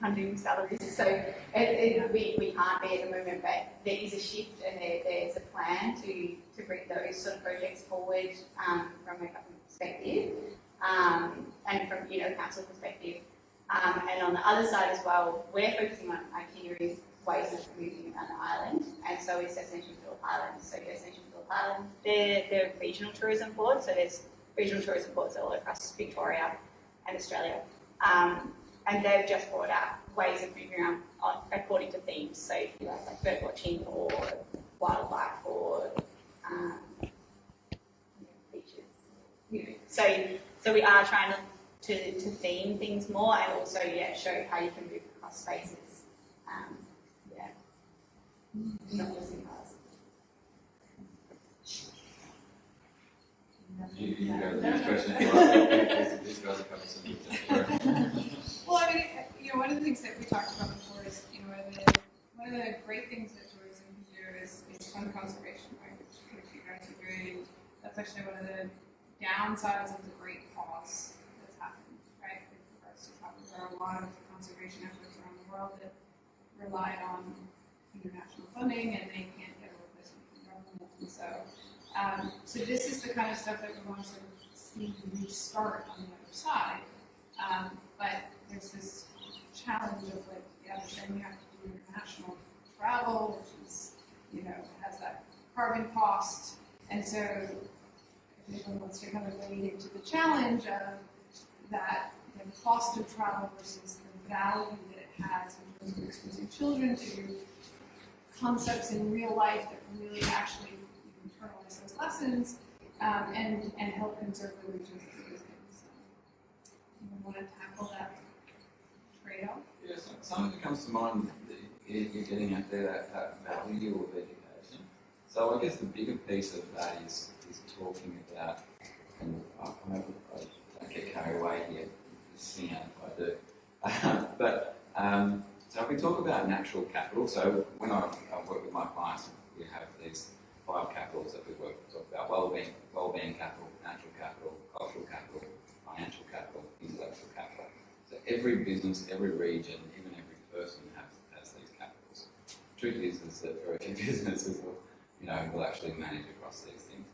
Speaker 8: funding salaries. So it, it, we, we can't be at the moment, but there is a shift and there, there's a plan to, to bring those sort of projects forward um, from a government perspective um, and from you know council perspective. Um, and on the other side as well, we're focusing on itineraries, ways of moving around the island, and so is Destination Phillip Island. So Destination Phillip Island, they're, they're regional tourism board, so there's regional tourism boards all across Victoria and Australia. Um, and they've just brought out ways of moving around according to themes. So if you like, like bird watching or wildlife or um, beaches. You know. So so we are trying to, to, to theme things more and also yeah show how you can move across spaces. Um, yeah. Not just in cars.
Speaker 9: You, you can go the next question. These these guys are covering some
Speaker 6: Well, I mean, you know, one of the things that we talked about before is, you know, one of the, one of the great things that tourism can do is, is fund conservation, right? Which, which you guys are doing. That's actually one of the downsides of the great pause that's happened, right? To travel, there are a lot of conservation efforts around the world that relied on international funding and they can't get a replacement from government. And so, um, so this is the kind of stuff that we want to sort of see restart on the other side. Um, but there's this challenge of like, yeah, but then you have to do international travel, which is, you know, has that carbon cost. And so anyone wants to kind of wade into the challenge of that, the cost of travel versus the value that it has in terms of exposing children to concepts in real life that really actually internalize those lessons um, and, and help conserve the regions that we're using. So, you want to tackle that trade-off?
Speaker 9: Yeah, so- something that comes to mind that you- you're getting at there, that, that value of education. So I guess the bigger piece of that is, is talking about, and I, hope I don't get carried away here, out if I do. but, um, so if we talk about natural capital, so when I, I work with my clients, we have these five capitals that we work, talk about well-being, well-being capital, natural capital, cultural capital, financial capital, intellectual capital. So every business, every region, even every person has, has these capitals. Truth is, is that very few businesses will, you know, will actually manage across these things.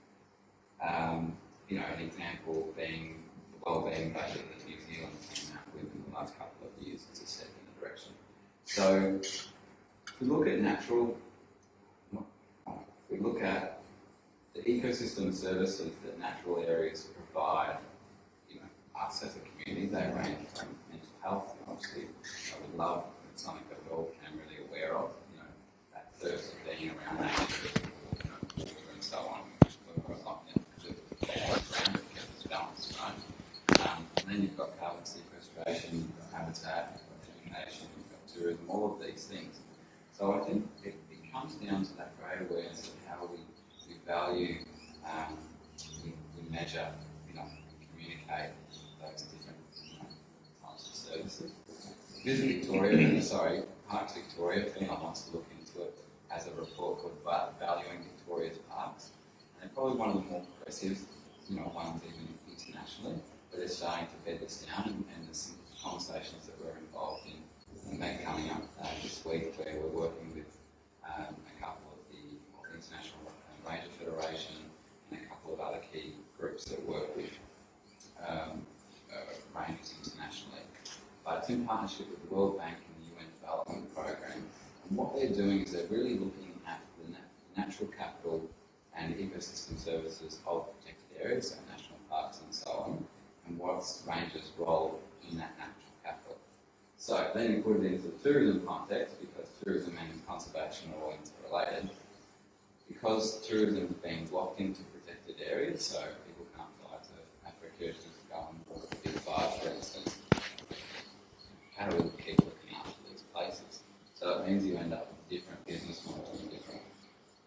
Speaker 9: Um, you know, an example being the wellbeing budget that New Zealand came out with in the last couple of years as a step in the direction. So, if we look at natural, we look at the ecosystem services that natural areas provide, you know, us as a community, they range from mental health, obviously, I would love, it's something that we're all can really aware of, you know, that thirst of being around nature, you know, and so on. We're not, you know, and then you've got carbon sequestration, habitat, you've tourism, all of these things. So I think it, comes down to that great awareness of how we, we value, we, we measure, you know, communicate those different you know, types of services. Visit Victoria, sorry, Parks Victoria, if anyone wants to look into it, as a report called Valuing Victoria's Parks. And probably one of the more progressive, you know, ones even internationally, but they're starting to bed this down and, and there's some conversations that we're involved in and that coming up uh, this week where we're working with um, a couple of the, of the International Ranger Federation and a couple of other key groups that work with um, uh, rangers internationally. But it's in partnership with the World Bank and the UN Development Programme. And what they're doing is they're really looking at the na- natural capital and ecosystem services of areas, national parks and so on, and what's rangers' role in that natural capital. So then you put it into the tourism context, because tourism and conservation are all interrelated. Because tourism is being locked into protected areas, so people can't fly to Africa to go and walk the big five, for instance. How do we keep looking after these places? So it means you end up with different business models and different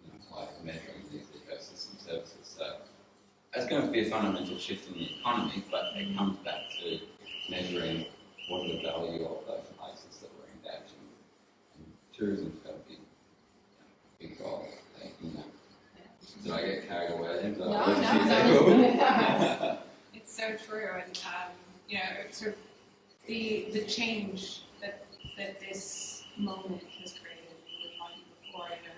Speaker 9: you know, way of measuring these ecosystem services. So that's going to be a fundamental shift in the economy, but it comes back to measuring what the value of those places that we're engaged in. And tourism's got a big, you know, big role in that. Did I get carried away? Did
Speaker 6: No, no, no, it's- so true, and um, you know, it's sort of the the change that that this moment has created. We were talking before, you know,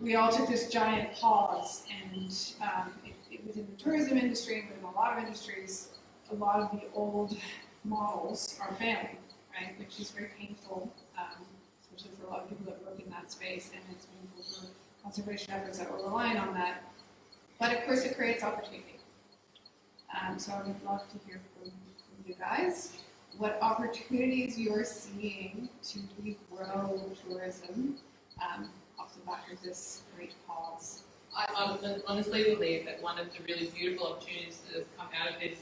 Speaker 6: we all took this giant pause, and um, it, it, within the tourism industry within a lot of industries, a lot of the old models are failing, right? Which is very painful, um, especially for a lot of people that work in that space, and it's painful for conservation efforts that were relying on that. But of course, it creates opportunity. Um, so I would love to hear from, from you guys what opportunities you're seeing to regrow tourism um, this great
Speaker 7: I honestly believe that one of the really beautiful opportunities that has come out of this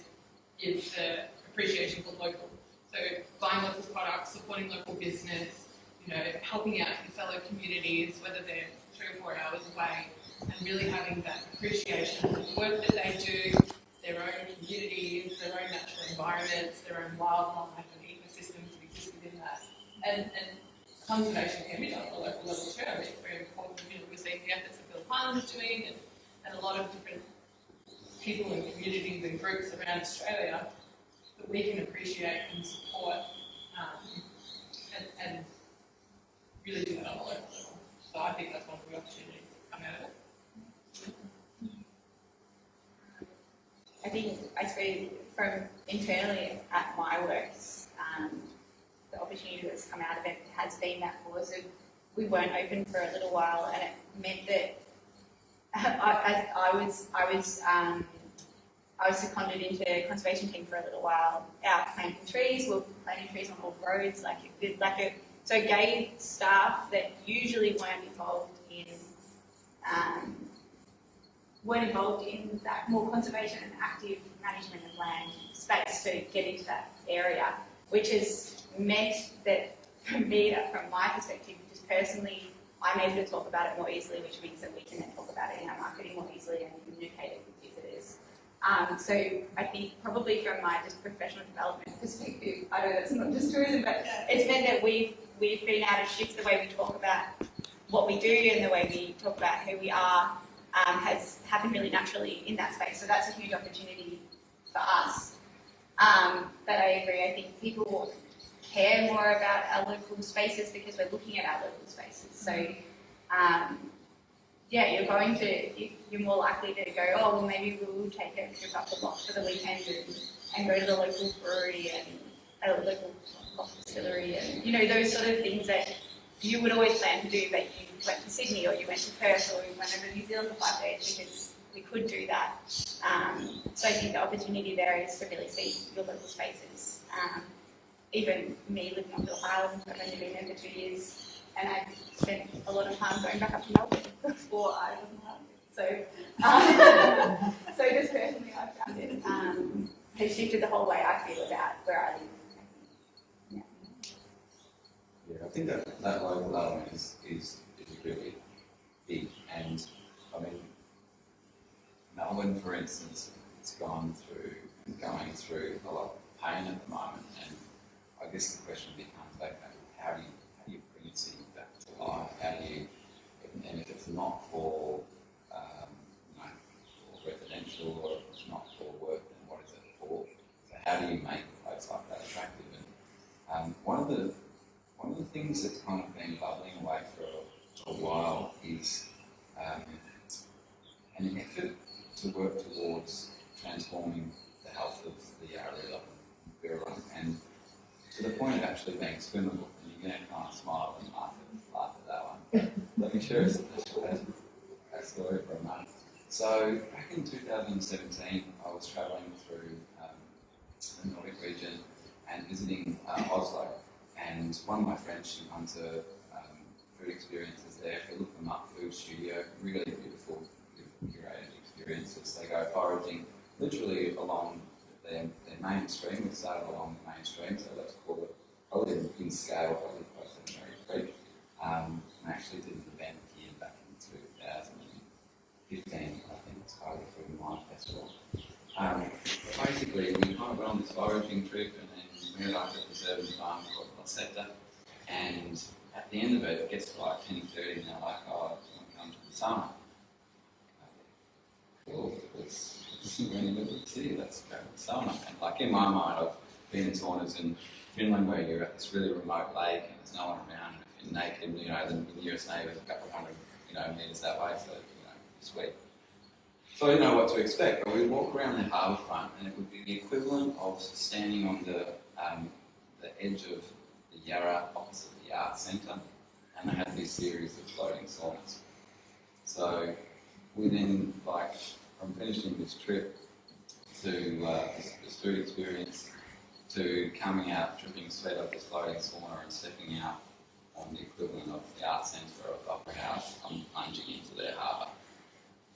Speaker 7: is the appreciation for local. So buying local products, supporting local business, you know, helping out your fellow communities, whether they're three or four hours away, and really having that appreciation for the work that they do, their own communities, their own natural environments, their own wildlife and ecosystems that exist within that. And, and conservation can be done at a local level too. I mean, it's very important, you know, we're seeing the efforts that Bill Parliament is doing and, and a lot of different people and communities and groups around Australia that we can appreciate and support um, and, and really do that on a local level. So I think that's one of the opportunities that come out of it.
Speaker 8: I think, I suppose, from internally at my works, um, the opportunity that's come out of it has been that pause of we weren't open for a little while, and it meant that I, I was, I was, um, I was seconded into the conservation team for a little while, out planting trees. We were planting trees on all roads, like it, like a, so it gave staff that usually weren't involved in um, weren't involved in that more conservation and active management of land space to get into that area, which has meant that for me, from my perspective, just personally, I'm able to talk about it more easily, which means that we can then talk about it in our marketing more easily and communicate it with visitors. Um, so I think probably from my just professional development perspective, I know that's not just tourism, but it's meant that we've we've been able to shift the way we talk about what we do and the way we talk about who we are um, has happened really naturally in that space. So that's a huge opportunity for us. Um, but I agree. I think people care more about our local spaces because we're looking at our local spaces. So um, yeah, you're going to you're more likely to go. Oh, well, maybe we will take a trip up the block for the weekend and, and go to the local brewery and a local distillery and you know those sort of things that you would always plan to do, but you went to Sydney or you went to Perth or you went over to New Zealand for five days because we could do that. Um, so I think the opportunity there is to really see your local spaces. Um, even me living on Phillip Island, I've only been for two years, and I've spent a lot of time going back up to Melbourne before I wasn't allowed to. So, um, so just personally, I've found it um, has shifted the whole way I feel about where I live. Yeah.
Speaker 9: I think that, that local element is, is, is really big. And I mean, Melbourne, for instance, it's gone through going through a lot of pain at the moment. And I guess the question becomes, okay, how do you, how do you bring your city back to life? not for, um, you know, residential or if it's not for work, then what is it for? So how do you make a place like that attractive? And um, one of the one of the things that's kind of been bubbling away for a, a while is um, an effort to work towards transforming the health of the area and to the point of actually being swimmable. And going to kind of smile and laugh at, laugh at that one. Let me share a, a story for a moment. So back in 2017, I was travelling through um, the Nordic region and visiting uh, Oslo. And one of my friends, she runs a um, food experiences there. If you look them up, Food Studio, really beautiful, beautiful curated experiences. They go foraging literally along their, their main stream. We started along the main stream, so let's call it probably in, scale, probably close to Merri Creek. Um, I actually did an event here back in 2015, I think it's called the and Wine Festival. Um, basically, we kind of went on this foraging trip and then we up at the Preserve and Farm called La. And at the end of it, it gets to like 10.30 and they're like, oh, want to come to the sauna? Cool, we're in the middle of the city, to sauna. And like in my mind, I've been in saunas in Finland where you're at this really remote lake and there's no one around. And you're naked, you know, the nearest neighbour is a couple of hundred, you know, metres that way, so, you know, sweet. So didn't know what to expect, but we'd walk around the harbour front and it would be the equivalent of standing on the, um, the edge of the Yarra opposite the art Centre and they had this series of floating saunas. So within, like, from finishing this trip to uh, this, this food experience to coming out, dripping sweat of this floating sauna and stepping out on the equivalent of the art Centre of Opera House, I'm plunging into their harbour.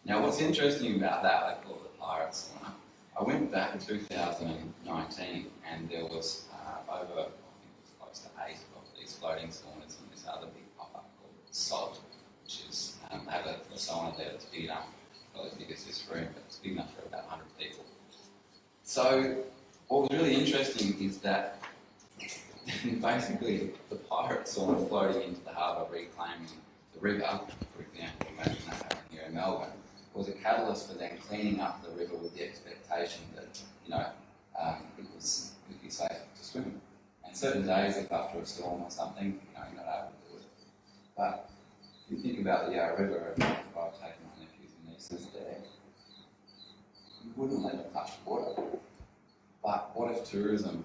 Speaker 9: Now, what's interesting about that, they call it the Pirate Sauna. I went back in 2019 and there was uh, over, I think it was close to eight of these floating saunas and this other big pop-up called Salt, which is, um, have a, a sauna there that's big enough, as this room, but it's big enough for about 100 people. So, what was really interesting is that basically the pirate sauna floating into the harbour reclaiming the river, for example, imagine that happening here in Melbourne, was a catalyst for them cleaning up the river with the expectation that, you know, um, it was it would be safe to swim. And certain days, if after a storm or something, you know, you're not able to do it. But if you think about the Yarra River, if I've taken there, you wouldn't let them touch water. But what if tourism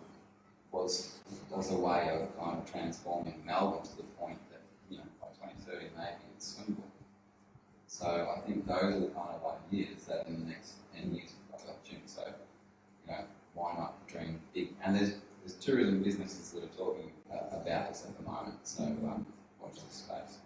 Speaker 9: was was a way of kind of transforming Melbourne to the point that, you know, by 2030 maybe it's swimmable. So I think those are the kind of ideas that in the next 10 years we've got opportunity. So, you know, why not dream big? And there's there's tourism businesses that are talking about this at the moment. So um, watch this space.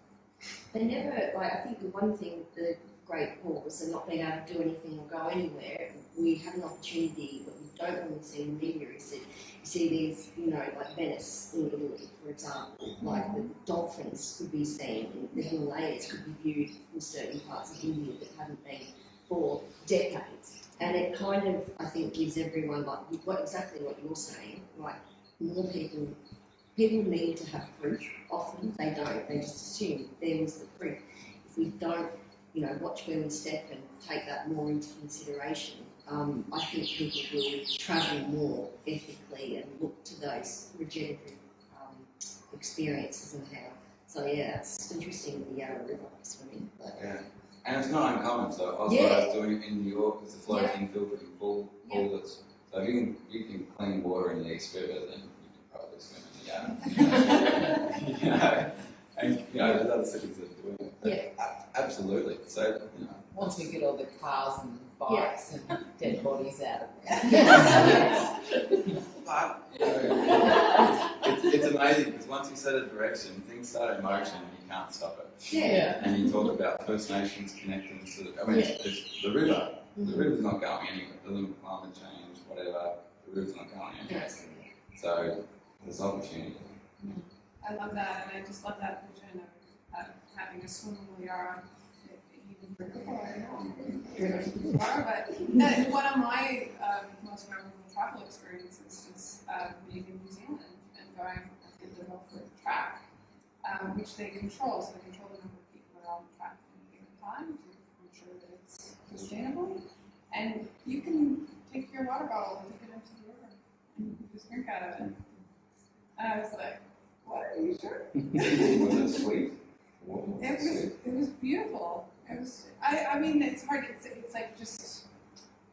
Speaker 11: They never, like, I think the one thing the Great Pause and not being able to do anything or go anywhere, we have an opportunity but we don't normally see in media is that you see these, you know, like Venice in Italy, for example, like the dolphins could be seen, the Himalayas could be viewed in certain parts of India that haven't been for decades. And it kind of, I think, gives everyone, like, what, exactly what you're saying, like, more people people need to have proof. Often they don't. They just assume there was the proof. If we don't, you know, watch where we step and take that more into consideration, um, I think people will travel more ethically and look to those regenerative um, experiences and how. So yeah, it's interesting with the Yarra River swimming. But
Speaker 9: Yeah. And it's not uncommon. So Oslo
Speaker 11: Yeah.
Speaker 9: is doing it in New York. It's the floating filtering pool. pool that's, so if you can, you can clean water in the East River, then you can probably swim in the Yarra. you know, and you know, there's other cities that are doing it. But a- Absolutely. So, you know,
Speaker 5: Once we get all the cars and bikes and dead bodies out of there.
Speaker 11: Yes,
Speaker 9: but, you know, it's, it's amazing because once you set a direction, things start in motion and you can't stop it.
Speaker 11: yeah,
Speaker 9: And you talk about First Nations connecting to the, I mean, it's, it's the river. The mm-hmm. river's not going anywhere. It doesn't climate change, whatever. The river's not going anywhere.
Speaker 11: yes.
Speaker 9: So there's opportunity. Mm-hmm.
Speaker 6: I love that, and I just love that vision of, of having a. Even for but that, one of my um, most memorable travel experiences is um, being in New Zealand and going did the Milford track, um, which they control. So they control the number of people on the track in a year. time. I'm sure that it's sustainable. And you can take your water bottle and take it into the river and just drink out of it. And I was like, what, are you sure?
Speaker 9: Was it sweet?
Speaker 6: It was, it was beautiful. It was, I, I mean, it's hard, it's, it's like just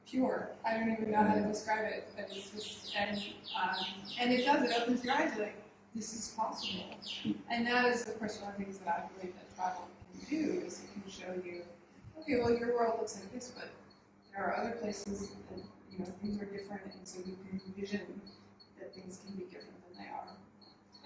Speaker 6: pure. I don't even know how to describe it, but it's just, and, um, and it does, it opens your eyes, like, this is possible. And that is, of course, one of the things that I believe that travel can do, is it can show you, okay, well, your world looks like this, but there are other places that, you know, things are different, and so you can envision that things can be different than they are.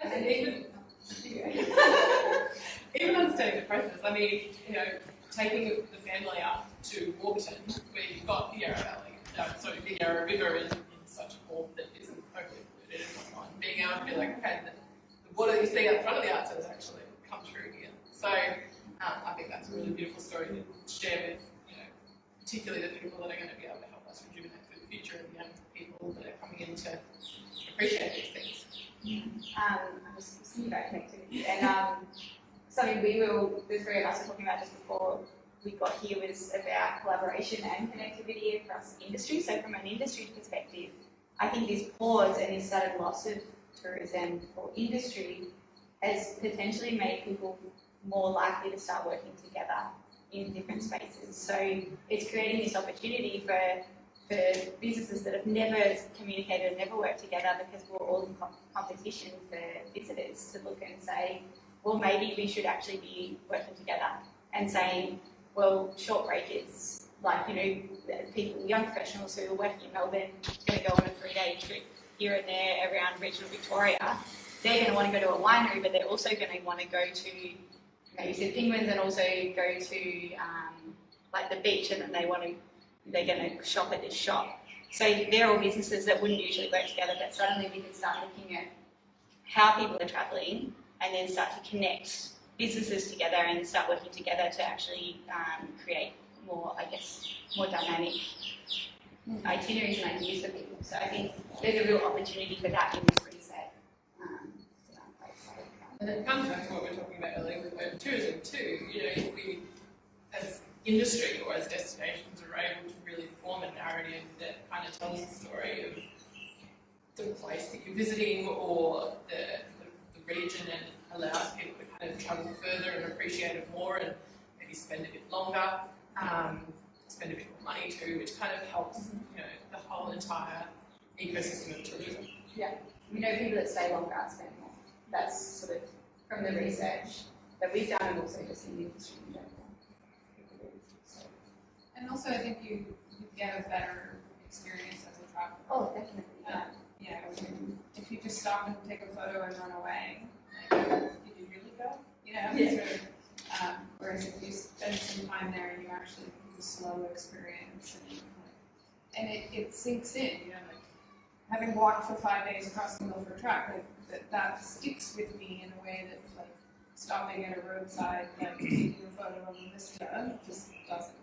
Speaker 7: I think even, even understanding the process, I mean, you know, taking the family up to Warburton, where you've got the Yarra Valley, no, sorry, the Yarra River in, in such a form that isn't totally polluted and whatnot, being able to be like, okay, the, the water that you see out front of the outside has actually come through here. So um, I think that's a really beautiful story to share with, you know, particularly the people that are going to be able to help us rejuvenate for the future and the young people that are coming in to appreciate these things.
Speaker 8: Um, About connectivity, and um, something we were, the three of us were talking about just before we got here was about collaboration and connectivity across industry. So from an industry perspective, I think this pause and this sudden loss of tourism for industry has potentially made people more likely to start working together in different spaces. So it's creating this opportunity for for businesses that have never communicated and never worked together because we're all in com- competition for visitors to look and say, well, maybe we should actually be working together and saying, well, short break is like, you know, people, young professionals who are working in Melbourne, going to go on a three-day trip here and there around regional Victoria. They're going to want to go to a winery, but they're also going to want to go to maybe the penguins and also go to um, like the beach, and then they want to they're going to shop at this shop. So they're all businesses that wouldn't usually work together, but suddenly we can start looking at how people are travelling and then start to connect businesses together and start working together to actually um, create more, I guess, more dynamic itineraries and ideas for people. So I think there's a real opportunity for that in this reset. Um,
Speaker 7: And it comes back to what we were talking about earlier with tourism too. You know, if we, as industry or as destinations, are able to really form a narrative that kind of tells the story of the place that you're visiting or the, the, the region and allows people to kind of travel further and appreciate it more and maybe spend a bit longer, um, spend a bit more money too, which kind of helps, you know, the whole entire ecosystem of tourism.
Speaker 8: Yeah, we know people that stay longer spend more. That's sort of from the research that we've done and also just in the industry in general.
Speaker 6: And also, I think you, you get a better experience as a traveler.
Speaker 8: Oh, definitely. Yeah.
Speaker 6: Yeah, if you just stop and take a photo and run away, like, did you really go? You know,
Speaker 8: Yeah.
Speaker 6: sort of, um, whereas if you spend some time there and you actually have a slow experience and, and it, it sinks in, you know, like having walked for five days across the Milford Track, like, that, that sticks with me in a way that like stopping at a roadside, like taking a photo of a vista just doesn't.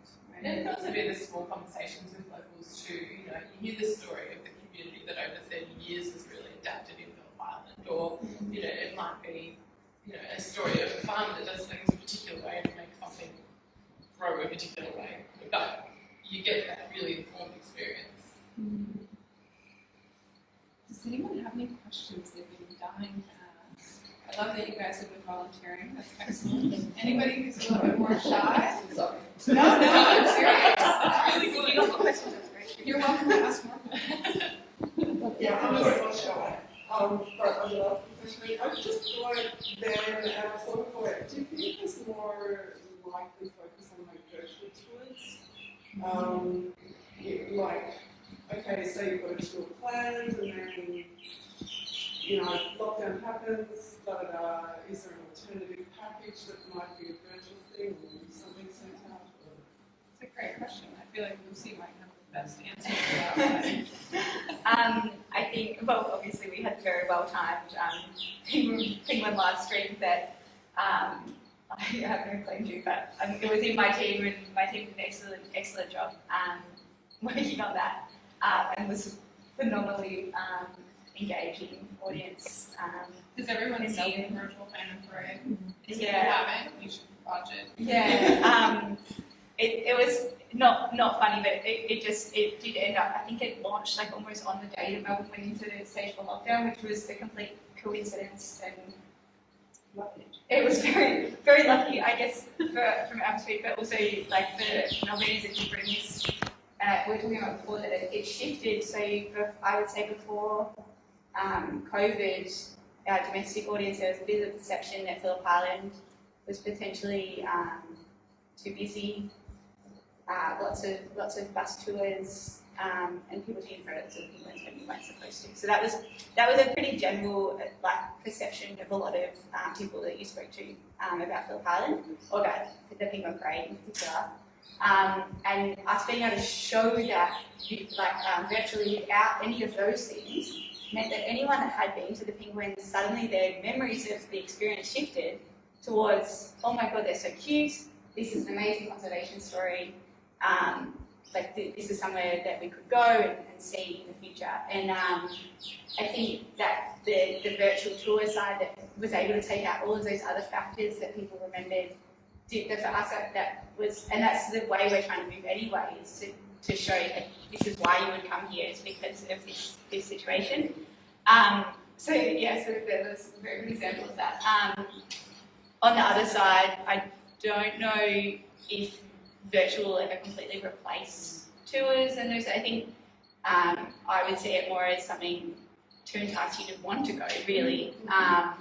Speaker 7: And it also be the small conversations with locals too. You know, you hear the story of the community that over 30 years has really adapted in Phillip Island, or you know, it might be you know a story of a farm that does things a particular way to make something grow a particular way. But you get that really informed experience. Hmm.
Speaker 6: Does anyone have any questions they've been dying love that you guys have been volunteering. That's excellent. Anybody who's a little bit more shy?
Speaker 5: Sorry.
Speaker 6: No, no, I'm serious.
Speaker 8: That's really good. You got more questions, that's great.
Speaker 6: You're welcome to ask more questions.
Speaker 12: Yeah, I'm a little shy. Um, but I love professionally. I just like then, and I thought for it, do you think it's more likely focus on like virtual tours? Um, you- like, okay, so you've got a tour planned and then, you know, lockdown happens, da da da, is there an alternative package that might be a virtual thing or something sent out?
Speaker 6: It's a great question. I feel like Lucy might have the best answer to that.
Speaker 8: Um, I think, well, obviously we had very well timed um, Penguin, live stream that um, I have no claim to, but um, it was in my team and my team did an excellent, excellent job um, working on that um, and was phenomenally um, engaging audience. Um,
Speaker 6: Because everyone's
Speaker 8: in
Speaker 6: seen virtual Phantom Parade. If you
Speaker 8: Yeah.
Speaker 6: haven't, you should watch it.
Speaker 8: Yeah, um, it, it was not not funny, but it, it just it did end up. I think it launched like almost on the day that Melbourne went into the stage four lockdown, which was a complete coincidence, and it was very very lucky, I guess, for, from our perspective, but also like for Melbourne that you bring this. Uh, we were talking about before that it, it shifted. So I would say before um, COVID, our domestic audience there was a bit of a perception that Phillip Island was potentially um, too busy. Uh, lots of lots of bus tours um, and people taking photos of penguins when you weren't supposed to. So that was that was a pretty general like perception of a lot of um, people that you spoke to um, about Phillip Island or about the penguin parade in particular. Um, and us being able to show that like um, virtually without any of those things meant that anyone that had been to the penguins suddenly their memories of the experience shifted towards, oh my god, they're so cute. This is an amazing conservation story. Um, like th- this is somewhere that we could go and, and see in the future. And um, I think that the, the virtual tour side that was able to take out all of those other factors that people remembered did that for us that, that was, and that's the way we're trying to move anyway, is to, to show that this is why you would come here, is because of this, this situation. Um, so yeah, so was a very good example of that. Um, on the other side, I don't know if virtual will ever completely replace tours and those. I think um, I would see it more as something to entice you to want to go, really. Um,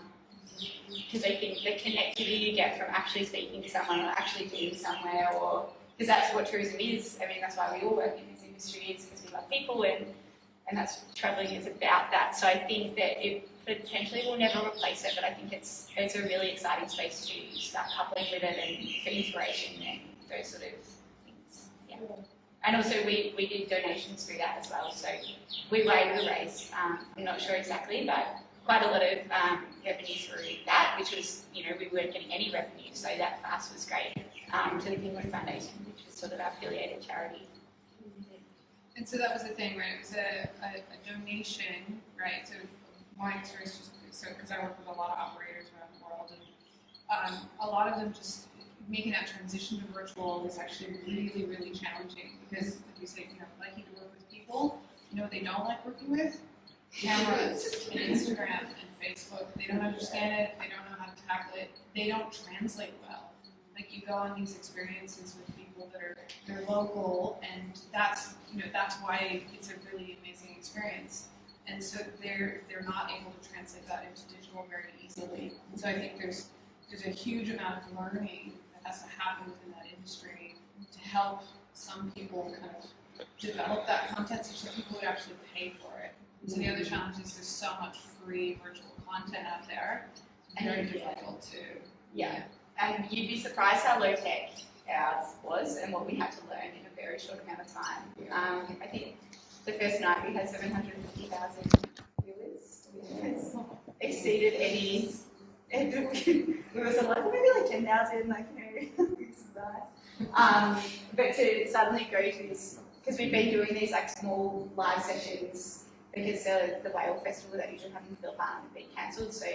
Speaker 8: because I think the connectivity you get from actually speaking to someone or actually being somewhere, or because that's what tourism is. I mean, that's why we all work in this industry, is because we love people, and and that's traveling is about that. So I think that it potentially will never replace it, but I think it's it's a really exciting space to start coupling with it and for inspiration and those sort of things. Yeah. And also we, we did donations through that as well. So we were able raise, um, I'm not sure exactly, but quite a lot of um, revenue through that, which was, you know, we weren't getting any revenue. So that for us was great um, to the Penguin Foundation, which is sort of our affiliated charity.
Speaker 6: And so that was the thing, right? It was a, a, a donation, right? So my experience just so because I work with a lot of operators around the world, and um, a lot of them just making that transition to virtual was actually really, really challenging because, like you say, you know, liking to work with people. You know what they don't like working with? Cameras and Instagram and Facebook. They don't understand it. They don't know how to tackle it. They don't translate well. Like you go on these experiences with people that are they're local, and that's you know that's why it's a really amazing experience. And so they're they're not able to translate that into digital very easily. And so I think there's there's a huge amount of learning that has to happen within that industry to help some people kind of develop that content such that people would actually pay for it. So the other challenge is there's so much free virtual content out there. It's very difficult to
Speaker 8: Yeah. And you'd be surprised how low tech ours was and what we had to learn in a very short amount of time. Um, I think the first night we had 750,000 viewers. It's exceeded any. It was like maybe like 10,000, like, you know, it's nice. Um, but to suddenly go to this, because we've been doing these like small live sessions because the, the whale festival that usually happens in Island had been cancelled. So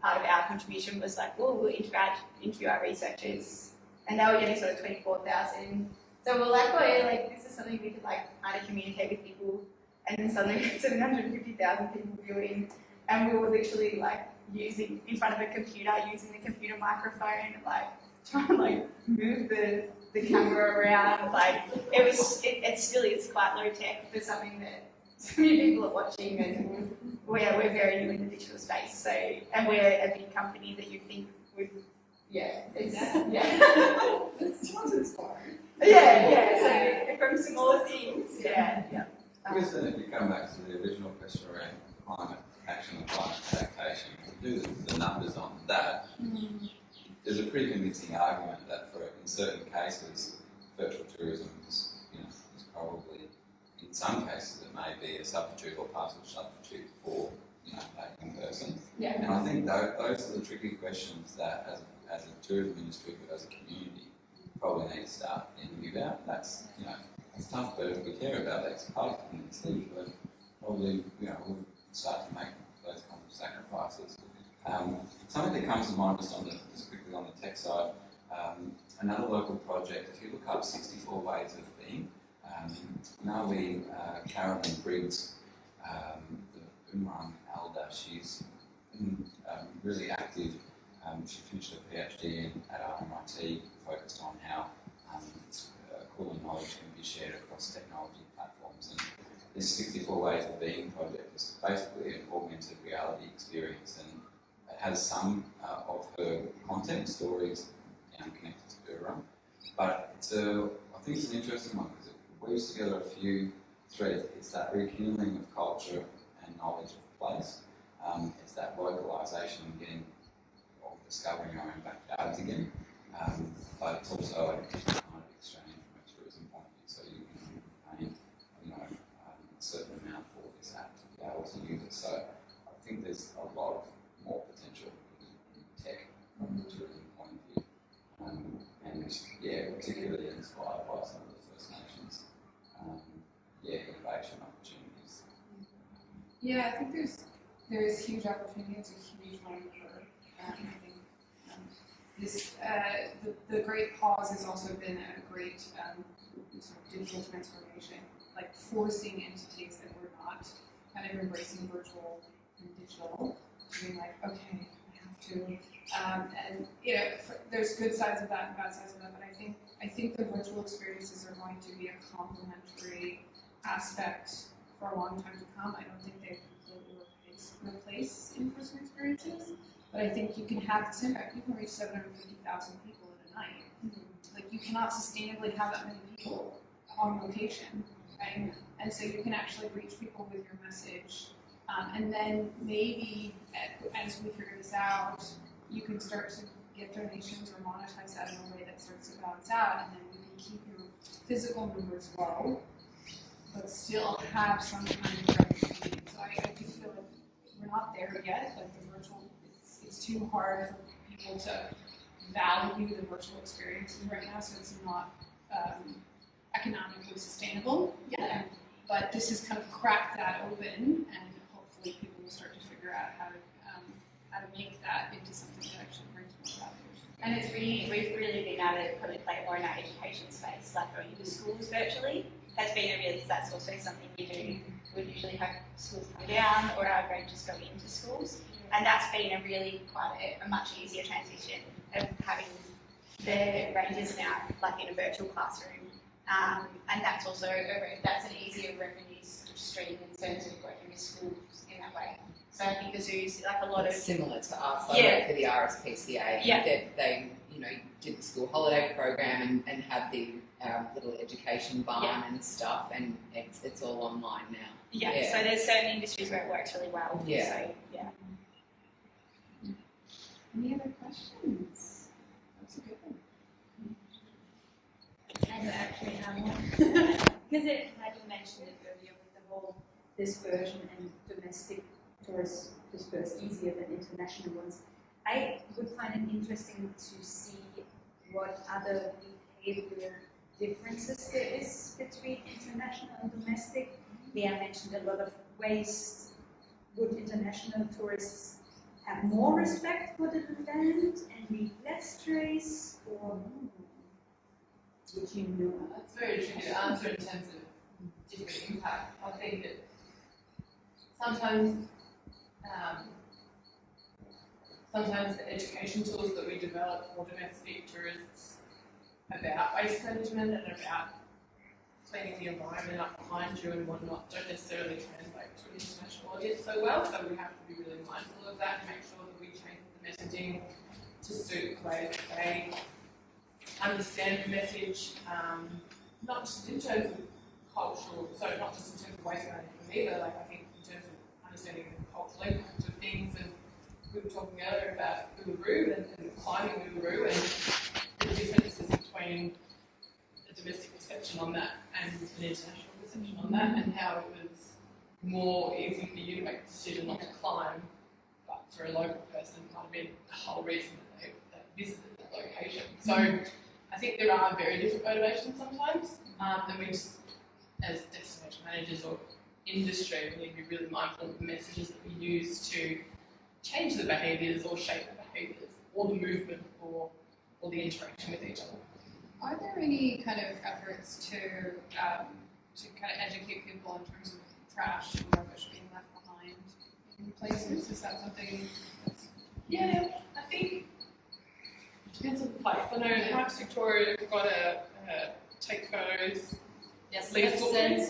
Speaker 8: part of our contribution was like, well, we'll interview, interview our researchers, and they were getting sort of 24,000. So we're like, oh yeah, like this is something we could like kind of communicate with people, and then suddenly we had 750,000 people viewing, and we were literally like using in front of a computer, using the computer microphone, like trying to like move the the camera around. Like it was, it, it still is quite low tech for something that so many people are watching, and we're we're very new in the digital space. So and we're a big company that you think would, yeah, it's yeah.
Speaker 12: It's not inspiring.
Speaker 8: Yeah, yeah. So from smaller things, yeah, yeah.
Speaker 9: I guess then if you come back to the original question around climate action and climate adaptation, if do the, the numbers on that, mm. there's a pretty convincing argument that for in certain cases, virtual tourism is, you know, is probably, in some cases, it may be a substitute or partial substitute for, you know, that in person.
Speaker 8: Yeah.
Speaker 9: And I think tho- those are the tricky questions that, as, as a tourism industry, but as a community, probably need to start thinking about. That's, you know, it's tough, but if we care about that, it's part of the community, but probably, you know, we've start to make those kinds of sacrifices. Um, something that comes to mind just on the just quickly on the tech side, um, another local project. If you look up 64 ways of being, um, Naomi uh, Carolyn Briggs, um, the Umran elder, she's um, really active. Um, she finished her PhD in, at RMIT, focused on how um, uh, knowledge can be shared across technology platforms. And this 64 Ways of Being project is basically an augmented reality experience and it has some uh, of her content, stories, um, connected to Burra. But it's a, I think it's an interesting one because weaves together a few threads. It's that rekindling of culture and knowledge of place. Um, it's that localisation and getting or discovering our own backyards again. Um, but it's also a kind of exchange from a tourism point of view. So you can pay, you know, um, a certain amount for this app to be able to use it. So I think there's a lot of more potential in, tech from the tourism point of view. Um, and yeah, particularly inspired by some of the First Nations, um, yeah, innovation opportunities.
Speaker 6: Yeah, I think there's there's huge opportunity. It's a huge one for um, I think um, this uh, the, the great pause has also been a great um, sort of digital transformation, like forcing entities that were not kind of embracing virtual and digital, being like, okay, I have to. Um, and you know, for, there's good sides of that and bad sides of that, but I think I think the virtual experiences are going to be a complementary aspect for a long time to come. I don't think they completely replace, replace in-person experiences, but I think you can have this impact. You can reach 750,000 people in a night. Like you cannot sustainably have that many people on location, right? And so you can actually reach people with your message, um, and then maybe as we figure this out, you can start to get donations or monetize that in a way that starts to balance out, and then you can keep your physical numbers low, but still have some kind of revenue. So I, I do feel like we're not there yet, like the virtual, it's, it's too hard for people to value the virtual experiences right now, so it's not um, economically sustainable yet. But this has kind of cracked that open, and hopefully people will start to figure out how to um, how to make that into something that actually brings more value.
Speaker 8: And it's really, we've really been able to put probably play more in our education space, like going into schools virtually. Has been a really, that's also something we do. We usually have schools come down or our rangers go into schools. And that's been a really quite a, a much easier transition of having the rangers now like in a virtual classroom. Um, and that's also, a, that's an easier revenue stream in terms of working with schools in that way. So I think the zoos, like a lot of
Speaker 5: similar to us. I
Speaker 8: Yeah.
Speaker 5: work for the RSPCA.
Speaker 8: Yeah.
Speaker 5: They, they, you know, did the school holiday program and, and have the um, little education barn
Speaker 8: Yeah.
Speaker 5: and stuff, and it's, it's all online now.
Speaker 8: Yeah,
Speaker 5: Yeah.
Speaker 8: so there's certain industries where it works really well.
Speaker 5: Yeah.
Speaker 8: So, yeah.
Speaker 6: Any other questions? That's a good one.
Speaker 13: I do actually have one. Because it, like you mentioned it earlier with the whole dispersion and domestic tourists disperse easier than international ones. I would find it interesting to see what other behavior differences there is between international and domestic. Leah mentioned a lot of waste. Would international tourists have more respect for the land and leave less trace, or would you know?
Speaker 7: That's very tricky to answer in terms of different impact. I think that sometimes, um, sometimes the education tools that we develop for domestic tourists about waste management and about cleaning the environment up behind you and whatnot don't necessarily translate to an international audience so well. So we have to be really mindful of that and make sure that we change the messaging to suit the way that they understand the message, um, not just in terms of cultural, so not just in terms of waste management either, like I think in terms of understanding the cultural impact of things and we were talking earlier about Uluru and, and climbing Uluru and the differences between the domestic perception on that and an international perception on that and how it was more easy for you to make a decision not to climb, but for a local person it might have been the whole reason that they that visited that location. So I think there are very different motivations sometimes, um, and we just, as destination managers or industry, we need to be really mindful of the messages that we use to change the behaviours or shape the behaviours or the movement or, or the interaction with each other.
Speaker 6: Are there any kind of efforts to um, to kind of educate people in terms of trash and rubbish being left behind in places? Is that something? That's,
Speaker 7: Yeah, I think it depends on the place. I know in Parks Victoria we've got a, a take photos.
Speaker 2: Yes,
Speaker 7: Leaf
Speaker 2: Snap
Speaker 7: footprint.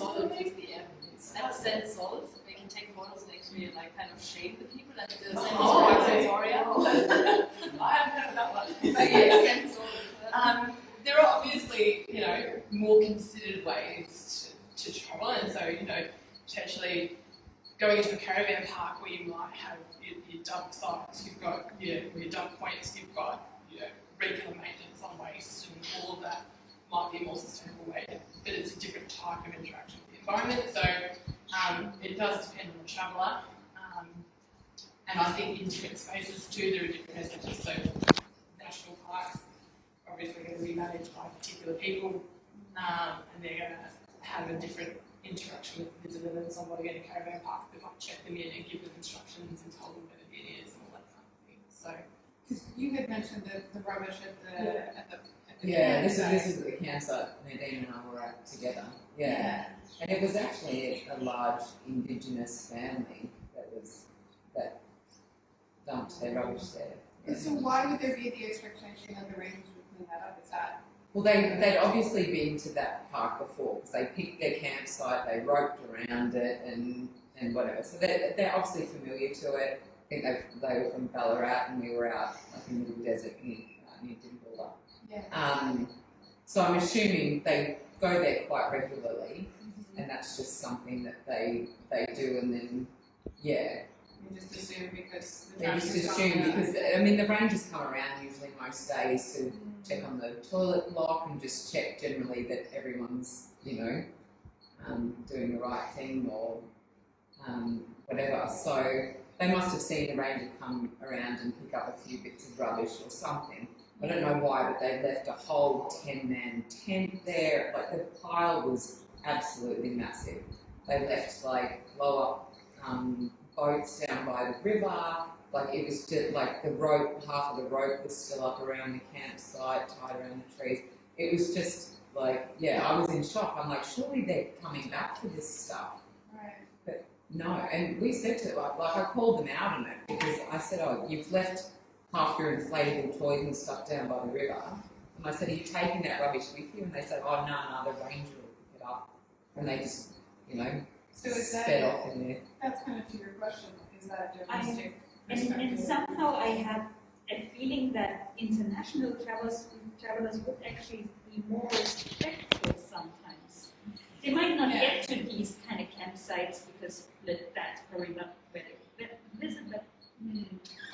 Speaker 2: sensors is the app. Snap sensors, they can take photos and actually like kind of shape the people and the
Speaker 7: Oh,
Speaker 2: are
Speaker 7: okay. I haven't heard of that one.
Speaker 2: But yes,
Speaker 7: um, there are obviously, you know, more considered ways to, to travel, and so, you know, potentially going into a caravan park where you might have your, your dump sites, you've got your, your dump points, you've got, you know, regular maintenance on waste, and all of that might be a more sustainable way, but it's a different type of interaction with the environment, so um, it does depend on the traveller. Um, and I think in different spaces too, there are different messages. So national parks are obviously going to be managed by particular people, um, and they're going to have a different interaction with visitors than somebody in a caravan park that might check them in and give them instructions and tell them where the bin is and all that kind of thing. So
Speaker 6: you had mentioned the, the rubbish at the the. At the
Speaker 5: Yeah, this is this is the campsite Nadine and I were at together. Yeah. And it was actually a, a large indigenous family that was that dumped their rubbish there.
Speaker 6: And So why would there be the expectation that the rangers would clean that up? Is that?
Speaker 5: Well, they, they'd obviously been to that park before because they picked their campsite, they roped around it and, and whatever. So they're, they're obviously familiar to it. I think they, they were from Ballarat and we were out like in the desert near, uh, near.
Speaker 6: Yeah.
Speaker 5: Um, so I'm assuming they go there quite regularly and that's just something that they, they do and then, yeah,
Speaker 6: You just assume because the
Speaker 5: they just assume because I mean the rangers come around usually most days to check on the toilet block and just check generally that everyone's you know um, doing the right thing or um, whatever. So they must have seen the ranger come around and pick up a few bits of rubbish or something. I don't know why, but they left a whole ten man tent there. Like the pile was absolutely massive. They left like blow up um, boats down by the river. Like it was just like the rope, half of the rope was still up around the campsite, tied around the trees. It was just like, yeah, I was in shock. I'm like, surely they're coming back for this stuff.
Speaker 6: Right.
Speaker 5: But no, and we said to like, like I called them out on it because I said, oh, you've left half your inflatable toys and stuff down by the river. And I said, are you taking that rubbish with you? And they said, oh, no, no, the ranger will pick it up. And they just, you know,
Speaker 6: So is that-
Speaker 5: sped off in there.
Speaker 6: That's kind of to your question. Is that a
Speaker 13: I-
Speaker 6: domestic
Speaker 13: And, and somehow I have a feeling that international travelers, travelers would actually be more respectful sometimes. They might not
Speaker 6: Yeah.
Speaker 13: get to these kind of campsites because that- that's probably not where they visit, but hmm.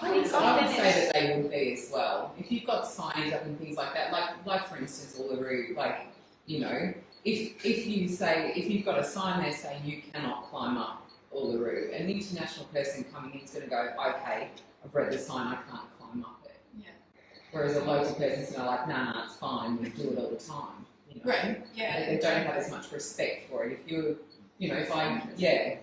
Speaker 5: I would, I would say that they would be as well. If you've got signs up and things like that, like like for instance, Uluru, like you know, if if you say if you've got a sign there saying you cannot climb up Uluru, an international person coming in is going to go, okay, I've read the sign, I can't climb up it.
Speaker 6: Yeah.
Speaker 5: Whereas a local person's going to like, nah, nah, it's fine, we do it all the time. You know?
Speaker 6: Right. Yeah.
Speaker 5: They, they don't have as much respect for it. If you, you know, if I, yeah,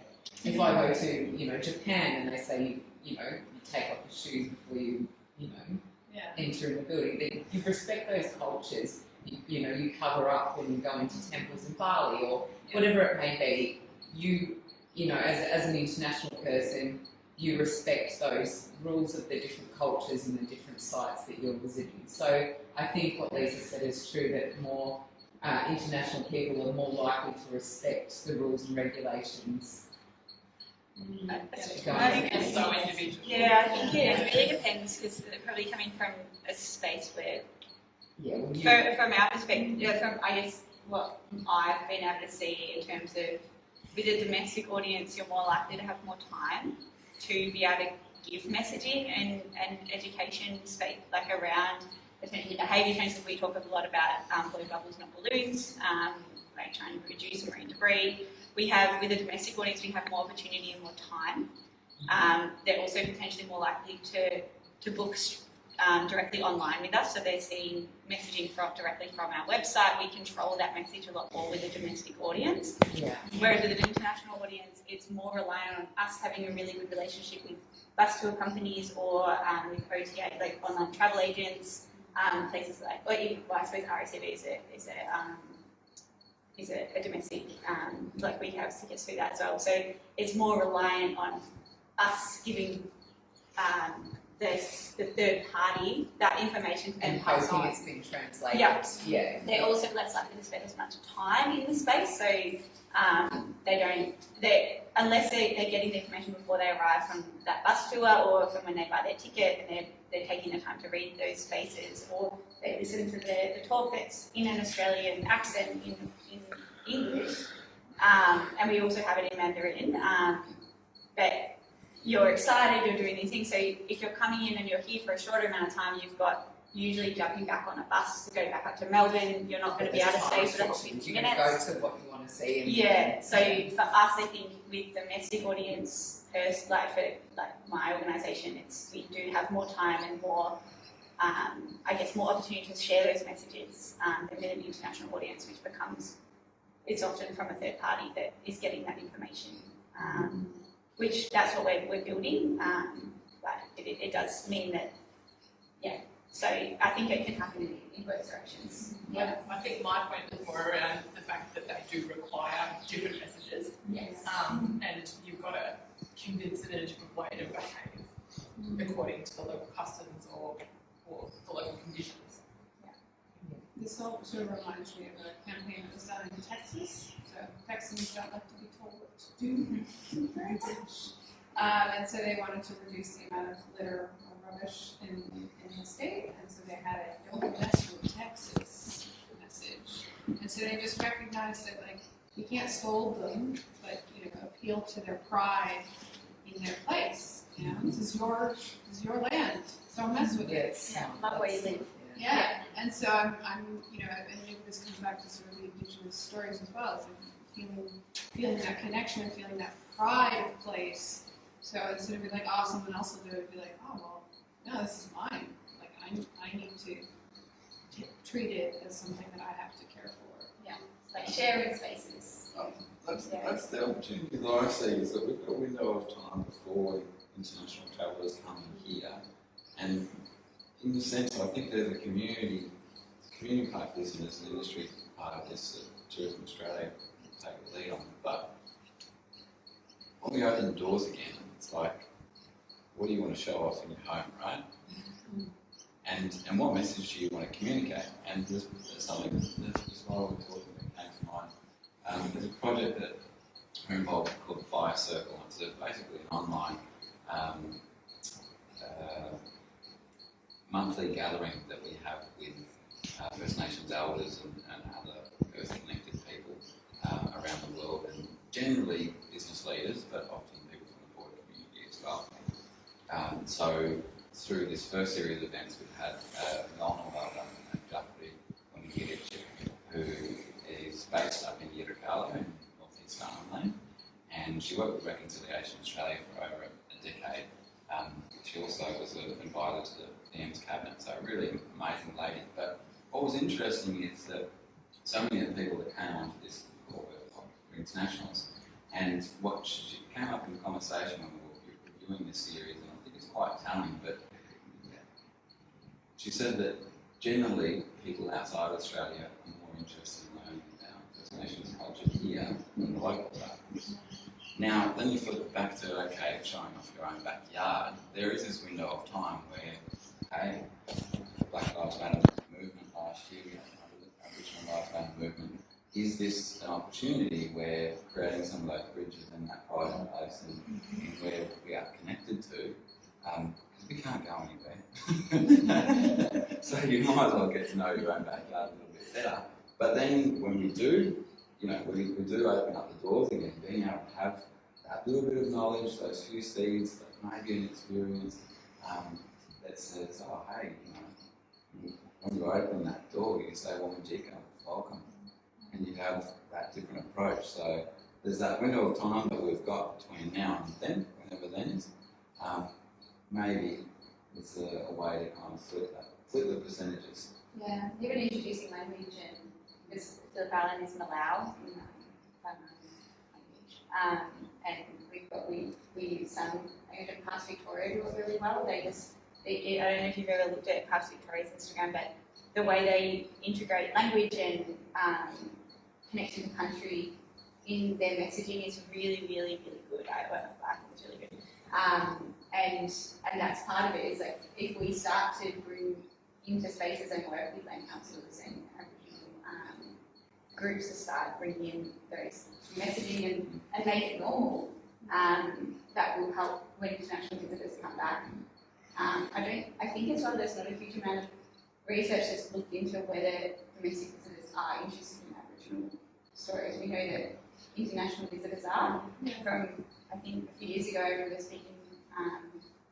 Speaker 5: if I go to, you know, Japan and they say, you, know, you take off your shoes before you, you know,
Speaker 6: Yeah.
Speaker 5: enter in the building, you respect those cultures. You, you know, you cover up when you go into temples in Bali or whatever it may be. You, you know, as, as an international person, you respect those rules of the different cultures and the different sites that you're visiting. So I think what Lisa said is true that more uh, international people are more likely to respect the rules and regulations.
Speaker 8: I think
Speaker 7: it's so individual.
Speaker 8: Yeah, I think it really depends because probably coming from a space where,
Speaker 5: Yeah, well, you,
Speaker 8: from, from our perspective, yeah, from I guess what I've been able to see in terms of with a domestic audience, you're more likely to have more time to be able to give messaging and, and education space like around essentially behaviour changes. We talk a lot about um, blue bubbles, not balloons, um, like trying to reduce marine debris. We have, with a domestic audience, we have more opportunity and more time. Um, they're also potentially more likely to, to book um, directly online with us, so they're seeing messaging from directly from our website. We control that message a lot more with a domestic audience.
Speaker 5: Yeah.
Speaker 8: Whereas with an international audience, it's more reliant on us having a really good relationship with bus tour companies or um, with OTA, like online travel agents, um, places like, or even, well, I suppose RACV is a, is a, um, is a, a domestic, um, like we have tickets through that as well. So it's more reliant on us giving um, this, the third party that information and
Speaker 5: hoping
Speaker 8: on.
Speaker 5: it's been translated.
Speaker 8: Yeah.
Speaker 5: Yeah.
Speaker 8: They're also less likely to spend as much time in the space, so um, they don't, they, unless they, they're getting the information before they arrive from that bus tour or from when they buy their ticket and they're, they're taking the time to read those spaces or they listen to the, the talk that's in an Australian accent in, in English. Um, and we also have it in Mandarin. Um, but you're excited, you're doing these things. So if you're coming in and you're here for a shorter amount of time, you've got usually jumping back on a bus to go back up to Melbourne. You're not going to be able to stay for 50
Speaker 5: You're
Speaker 8: minutes.
Speaker 5: go to what you want to see.
Speaker 8: Yeah, so for us, I think with domestic audience, first, like for like my organisation, it's we do have more time and more, um, I guess, more opportunity to share those messages um, than an international audience, which becomes it's often from a third party that is getting that information. Um, which that's what we're, we're building. Um, but it, it, does mean that, yeah. So I think it can happen in, in both directions.
Speaker 7: Yeah, I think my point was more around the fact that they do require different messages.
Speaker 8: Yes.
Speaker 7: Um, and you've got to convince it in a different way to behave according to the local customs or, or the local conditions.
Speaker 6: This all sort of reminds me of a campaign that was done in Texas. So Texans don't like to be told what to do. um, and so they wanted to reduce the amount of litter or rubbish in, in the state. And so they had a don't mess with Texas message. And so they just recognized that like you can't scold them, but you know, appeal to their pride in their place. You know, this is your this is your land. Don't mess with it.
Speaker 8: Yeah, love where you live.
Speaker 6: Yeah, and so I'm, I'm, you know, and maybe this comes back to sort of the indigenous stories as well. It's like feeling, feeling that connection, feeling that pride of place. So instead of being like, oh, someone else will do it, be like, oh, well, no, this is mine. Like I, I need to t- treat it as something that I have to care for.
Speaker 8: Yeah, like sharing spaces.
Speaker 9: Um, that's, that's the opportunity that I see is that we've got a window of time before international travellers come in here. And in the sense, I think there's a community, community part of this and there's an industry part of this that Tourism Australia can take the lead on. But when we open the doors again, it's like, what do you want to show off in your home, right? And, and what message do you want to communicate? And there's, there's something, that's there's while we're talking that came to mind. Um, there's a project that we're involved in called Fire Circle. It's a, basically an online um, uh, monthly gathering that we have with uh, First Nations elders and, and other Earth connected people uh, around the world, and generally business leaders, but often people from the border community as well. Um, so through this first series of events, we've had uh, Nona Welder and Jeffrey Wangirich, who is based up in Yirrkala in northeast Arnhem and she worked with Reconciliation Australia for over a decade. Um, she also was advisor to the PM's cabinet, so really amazing lady. But what was interesting is that so many of the people that came onto this call were, internationals, and what she came up in conversation when we were reviewing this series, and I think it's quite telling, but she said that generally people outside Australia are more interested in learning about First Nations culture here than the local are. Now, then you flip it back to, okay, showing off your own backyard. There is this window of time where, Black Lives Matter movement last year, we had the Aboriginal Lives Matter movement. Is this an opportunity where creating some of those bridges and that private place and, where we are connected to, um, 'cause we can't go anywhere. so you might as well get to know your own backyard a little bit better. But then when we do, you know, we, we do open up the doors again, being able to have that little bit of knowledge, those few seeds, that maybe an experience um, that says, oh, hey, you know, when you open that door, you say, well, Majika, welcome. And you have that different approach. So there's that window of time that we've got between now and then, whenever then is. Um, maybe is a, a way to kind of flip that, flip the percentages.
Speaker 10: Yeah, even introducing language and because Phillip Island is Millowl in language. Um, and we've got, we, we use some, even Parks Victoria do it really well. They just, they, I don't know if you've ever looked at Parks Victoria's Instagram, but the way they integrate language and um, to country in their messaging is really, really, really good. I, I think it's really good. Um, and and that's part of it is like if we start to bring into spaces and work with land councils and um, groups to start bringing in those messaging and, and make it normal, um, that will help when international visitors come back. Um, I don't. I think as well. There's not a huge amount of research that's looked into whether domestic visitors are interested in Aboriginal stories. We know that international visitors are. From I think a few years ago, we were speaking. Um,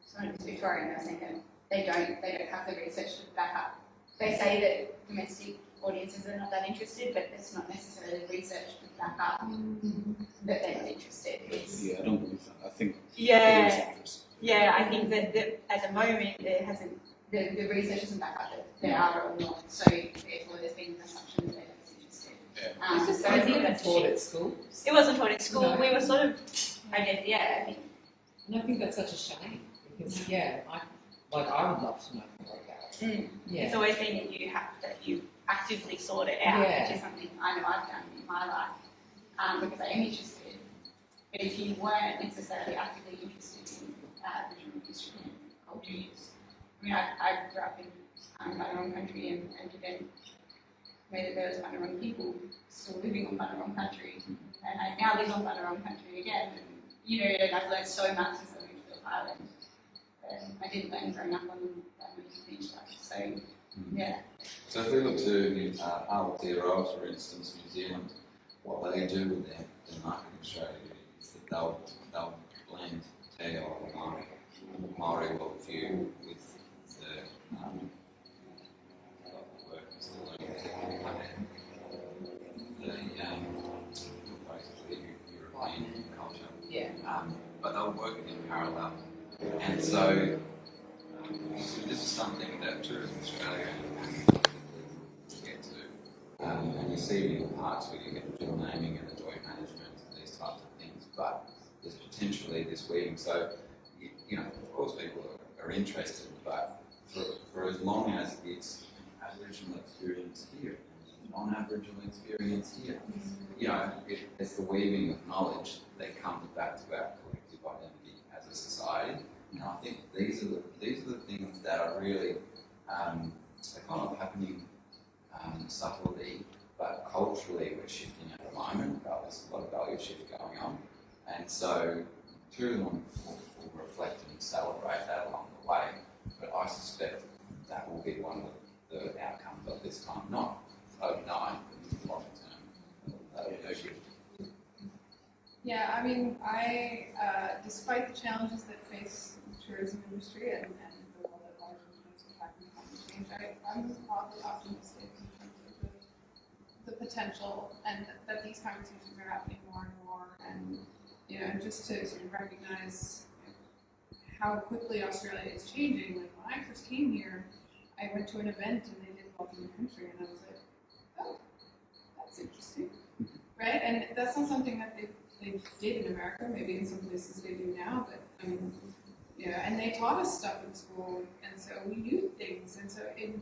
Speaker 10: someone was Victorian. They were saying that they don't. They don't have the research to back up. They say that domestic audiences are not that interested, but there's not necessarily research to back up that they're not interested. It's
Speaker 4: Yeah, I don't believe that. I think
Speaker 8: Yeah.
Speaker 4: There is interest.
Speaker 8: Yeah, I think that, that at the moment there hasn't, the, the research doesn't back up that there are or not, so therefore there's been an assumption that they're not interested. Um,
Speaker 5: It's just
Speaker 8: so I think that's
Speaker 5: taught at school.
Speaker 8: It wasn't taught at school,
Speaker 5: No.
Speaker 8: we were sort of, I guess, yeah, I think,
Speaker 5: And I think that's such a shame because yeah, I like I would love to know more about it.
Speaker 8: mm,
Speaker 5: Yeah.
Speaker 8: it's always been that you have, that you actively sort it out,
Speaker 5: Yeah.
Speaker 8: which is something I know I've done in my life, um, because I am interested. But if you weren't necessarily actively interested history and cultures, I mean, I, I grew up in um, Bunurong country and, and then there was Bunurong people still living on Bunurong country, and I now live on Bunurong country again, and, you know, and I've learned so much since I moved to the island. Um, I didn't learn growing up on that beach so, yeah.
Speaker 9: So if we look to uh, Aotearoa, for instance, New Zealand, what they do with their, their marketing strategy is that they'll, they'll blend Te Ao Maori, Maori worldview with the, um, the. The, um, European culture.
Speaker 5: Yeah.
Speaker 9: Um, but they'll work in parallel. And so, um, this is something that Tourism Australia get to. Um, and you see in parks where you get the dual naming and the joint management and these types of things, but potentially this weaving. So, you, know, of course people are, are interested, but for, for as long as it's Aboriginal experience here, non-Aboriginal experience here, you know, it, it's the weaving of knowledge that comes back to our collective identity as a society. And I think these are the these are the things that are really um, they're kind of happening um, subtly, but culturally we're shifting at the moment. There's a lot of value shift going on, and so tourism will, will reflect and celebrate that along the way. But I suspect that will be one of the outcomes of this time, not overnight, but in the long term. That'll be a shift.
Speaker 6: Yeah, I mean, I, uh, despite the challenges that face the tourism industry and, and the role that large influence will have in climate change, I, I'm oddly optimistic in terms of the, the potential and that, that these conversations are happening more and more. And, you know, just to sort of recognize how quickly Australia is changing. Like when I first came here, I went to an event and they did welcome the country, and I was like, oh, that's interesting, right? And that's not something that they they did in America. Maybe in some places they do now, but I mean, yeah. And they taught us stuff in school, and so we knew things. And so in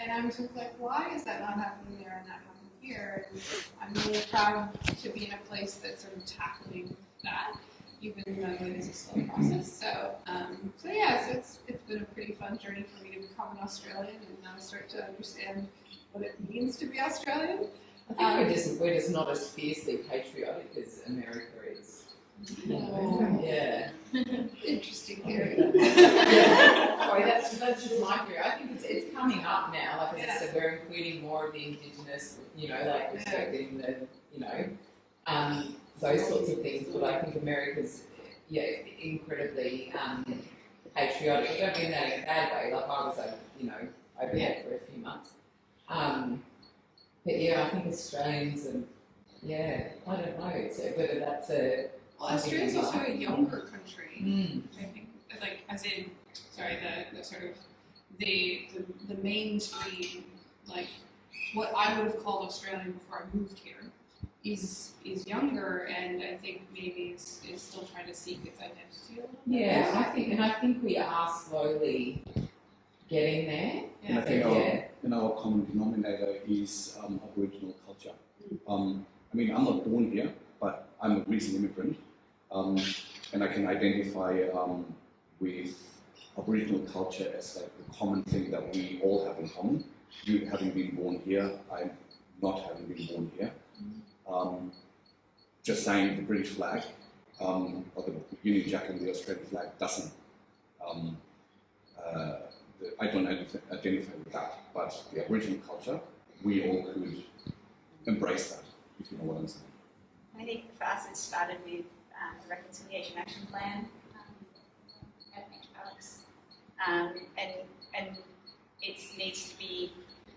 Speaker 6: and I'm sort of like, why is that not happening there and not happening here? And I'm really proud to be in a place that's sort of tackling that, even though it is a slow process. So, um, so yeah, so it's it's been a pretty fun journey for me to become an Australian and now start to understand what it means to be Australian.
Speaker 5: I think we're just we're just not as fiercely patriotic as America is.
Speaker 6: Oh.
Speaker 5: Yeah.
Speaker 6: Interesting theory.
Speaker 5: yeah. Sorry, that's that's just my theory. I think it's it's coming up now. Like I said, we're including more of the indigenous, you know, like respecting the, you know, um, those sorts of things. But I think America's yeah incredibly um, patriotic. I don't mean that in a bad way. Like I was, like, you know, over there for a few months. Um, but yeah, I think Australians and yeah, I don't know. So whether that's a
Speaker 6: Well, Australia's also a younger country.
Speaker 5: Mm.
Speaker 6: I think, like, as in sorry, the, the sort of the, the the mainstream like what I would have called Australian before I moved here is is younger and I think maybe is, is still trying to seek its identity a little bit.
Speaker 5: Yeah, I think, and I think we are slowly getting there.
Speaker 4: And I think our, and our common denominator is um, Aboriginal culture. Um, I mean, I'm not born here, but I'm a recent immigrant, um, and I can identify um, with Aboriginal culture as like the common thing that we all have in common. You having been born here, I'm not having been born here. Um, just saying the British flag um, or the Union Jack and the Australian flag doesn't. Um, uh, I don't identify, with that, but the Aboriginal culture, we all could embrace that, if you know what I'm saying.
Speaker 8: I think for us it started with um, the Reconciliation Action Plan um. Um, and, and it needs to be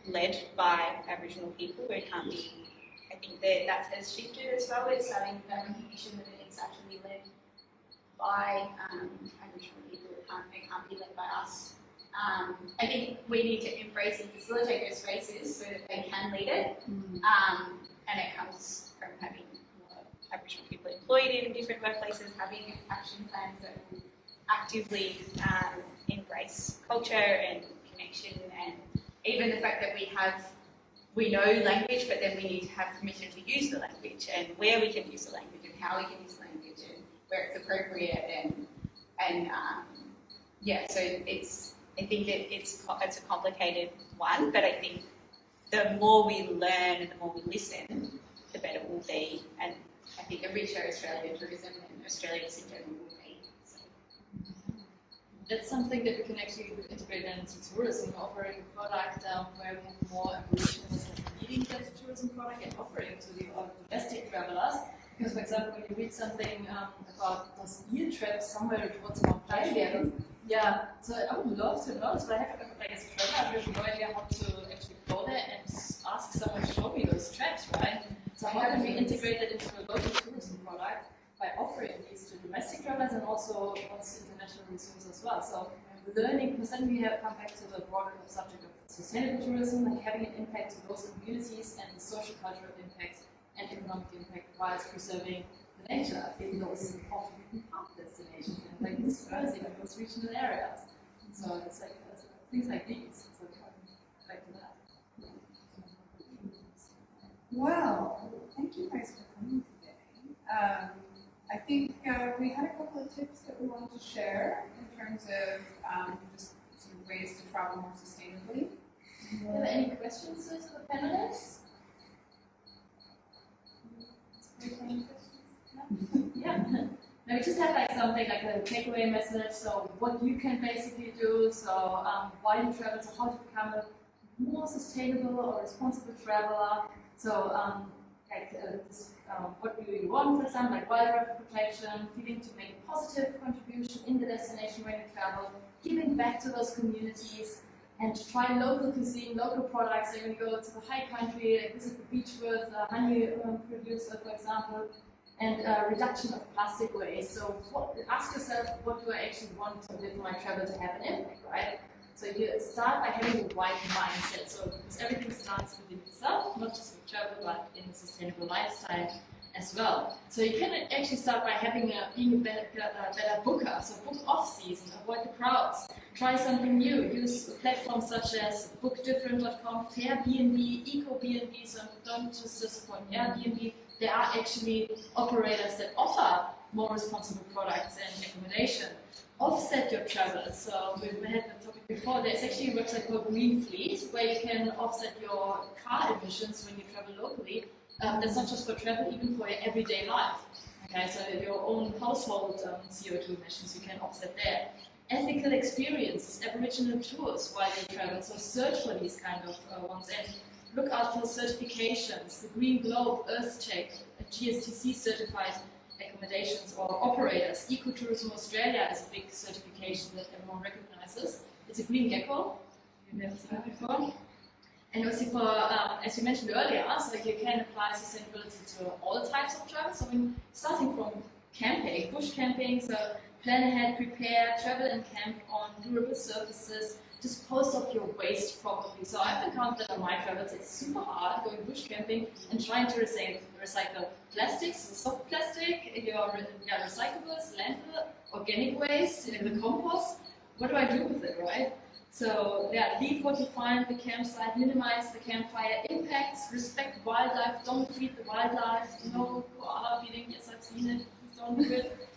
Speaker 8: led by Aboriginal people. It can't be, think that that has shifted as well. It's with that recognition that it needs to actually be led by um, Aboriginal people. It can't, it can't be led by us. Um, I think we need to embrace and facilitate those spaces so that they can lead it. Um, and it comes from having more Aboriginal people employed in different workplaces, having action plans that will actively um, embrace culture and connection, and even the fact that we have we know language, but then we need to have permission to use the language, and where we can use the language, and how we can use the language, and where it's appropriate, and and um, yeah, so it's I think that it's it's a complicated one, but I think the more we learn and the more we listen, the better we'll be, and I think the richer Australian tourism and Australians in general will.
Speaker 2: That's something that we can actually integrate into tourism, offering a product um, where we have more Aboriginals leading that tourism product and offering to the domestic travelers. Because, for example, when you read something um, about those eel trips somewhere towards Mount Australia, yeah, so I would love to know, but I have like as a traveler, I have no idea how to actually go there and ask someone to show me those traps, right? So how can we integrate that into a local tourism product by offering these to domestic travelers and also once international resumes as well? So learning, because then we have come back to the broader subject of sustainable tourism, like having an impact to those communities and the social cultural impact and economic impact whilst preserving the nature in those often beaten path destinations and like dispersing in those regional areas. So it's like things like these. So back to that.
Speaker 6: Well, thank you guys for coming today. Um, I think uh, we had a couple of tips that we wanted to share in terms of um, just sort of ways to travel more sustainably.
Speaker 2: Do you have any questions to the panelists? Yeah. No, we just have like something like a takeaway message. So what you can basically do. So um, why you travel. So how to become a more sustainable or responsible traveler. So um, like uh, this, um, what do you want, for example, like wildlife protection, feeling to make a positive contribution in the destination when you travel, giving back to those communities, and try local cuisine, local products. So when you go to the high country, like visit the beach with a honey um, producer, for example, and uh, reduction of plastic waste. So what, ask yourself, what do I actually want to with my travel to have an impact, right? So you start by having a wide mindset. So because everything starts within yourself, not just with travel, but in a sustainable lifestyle as well. So you can actually start by having a, being a better, a better booker. So book off season, avoid the crowds, try something new. Use platforms such as bookdifferent.com, Fairbnb, EcoBnB. So don't just disappoint Airbnb. There are actually operators that offer more responsible products and accommodation. Offset your travel. So we had the topic before. There's actually a website called Green Fleet where you can offset your car emissions when you travel locally. Um, that's not just for travel, even for your everyday life. Okay, so your own household um, CO2 emissions you can offset there. Ethical experiences, Aboriginal tours while you travel. So search for these kind of uh, ones and look out for certifications. The Green Globe, EarthCheck, GSTC certified accommodations or operators. Ecotourism Australia is a big certification that everyone recognizes. It's a green gecko. You've never seen it before. And also for, um, as you mentioned earlier, so you can apply sustainability to all types of travel. So I mean, starting from camping, bush camping, so plan ahead, prepare, travel and camp on durable surfaces, dispose of your waste properly. So I've encountered on my travels, it's super hard going bush camping and trying to recycle, plastics, soft plastic, your recyclables, landfill, organic waste, the compost. What do I do with it, right? So yeah, leave what you find at the campsite, minimize the campfire impacts, respect wildlife, don't feed the wildlife, no koala feeding, yes I've seen it, don't do it.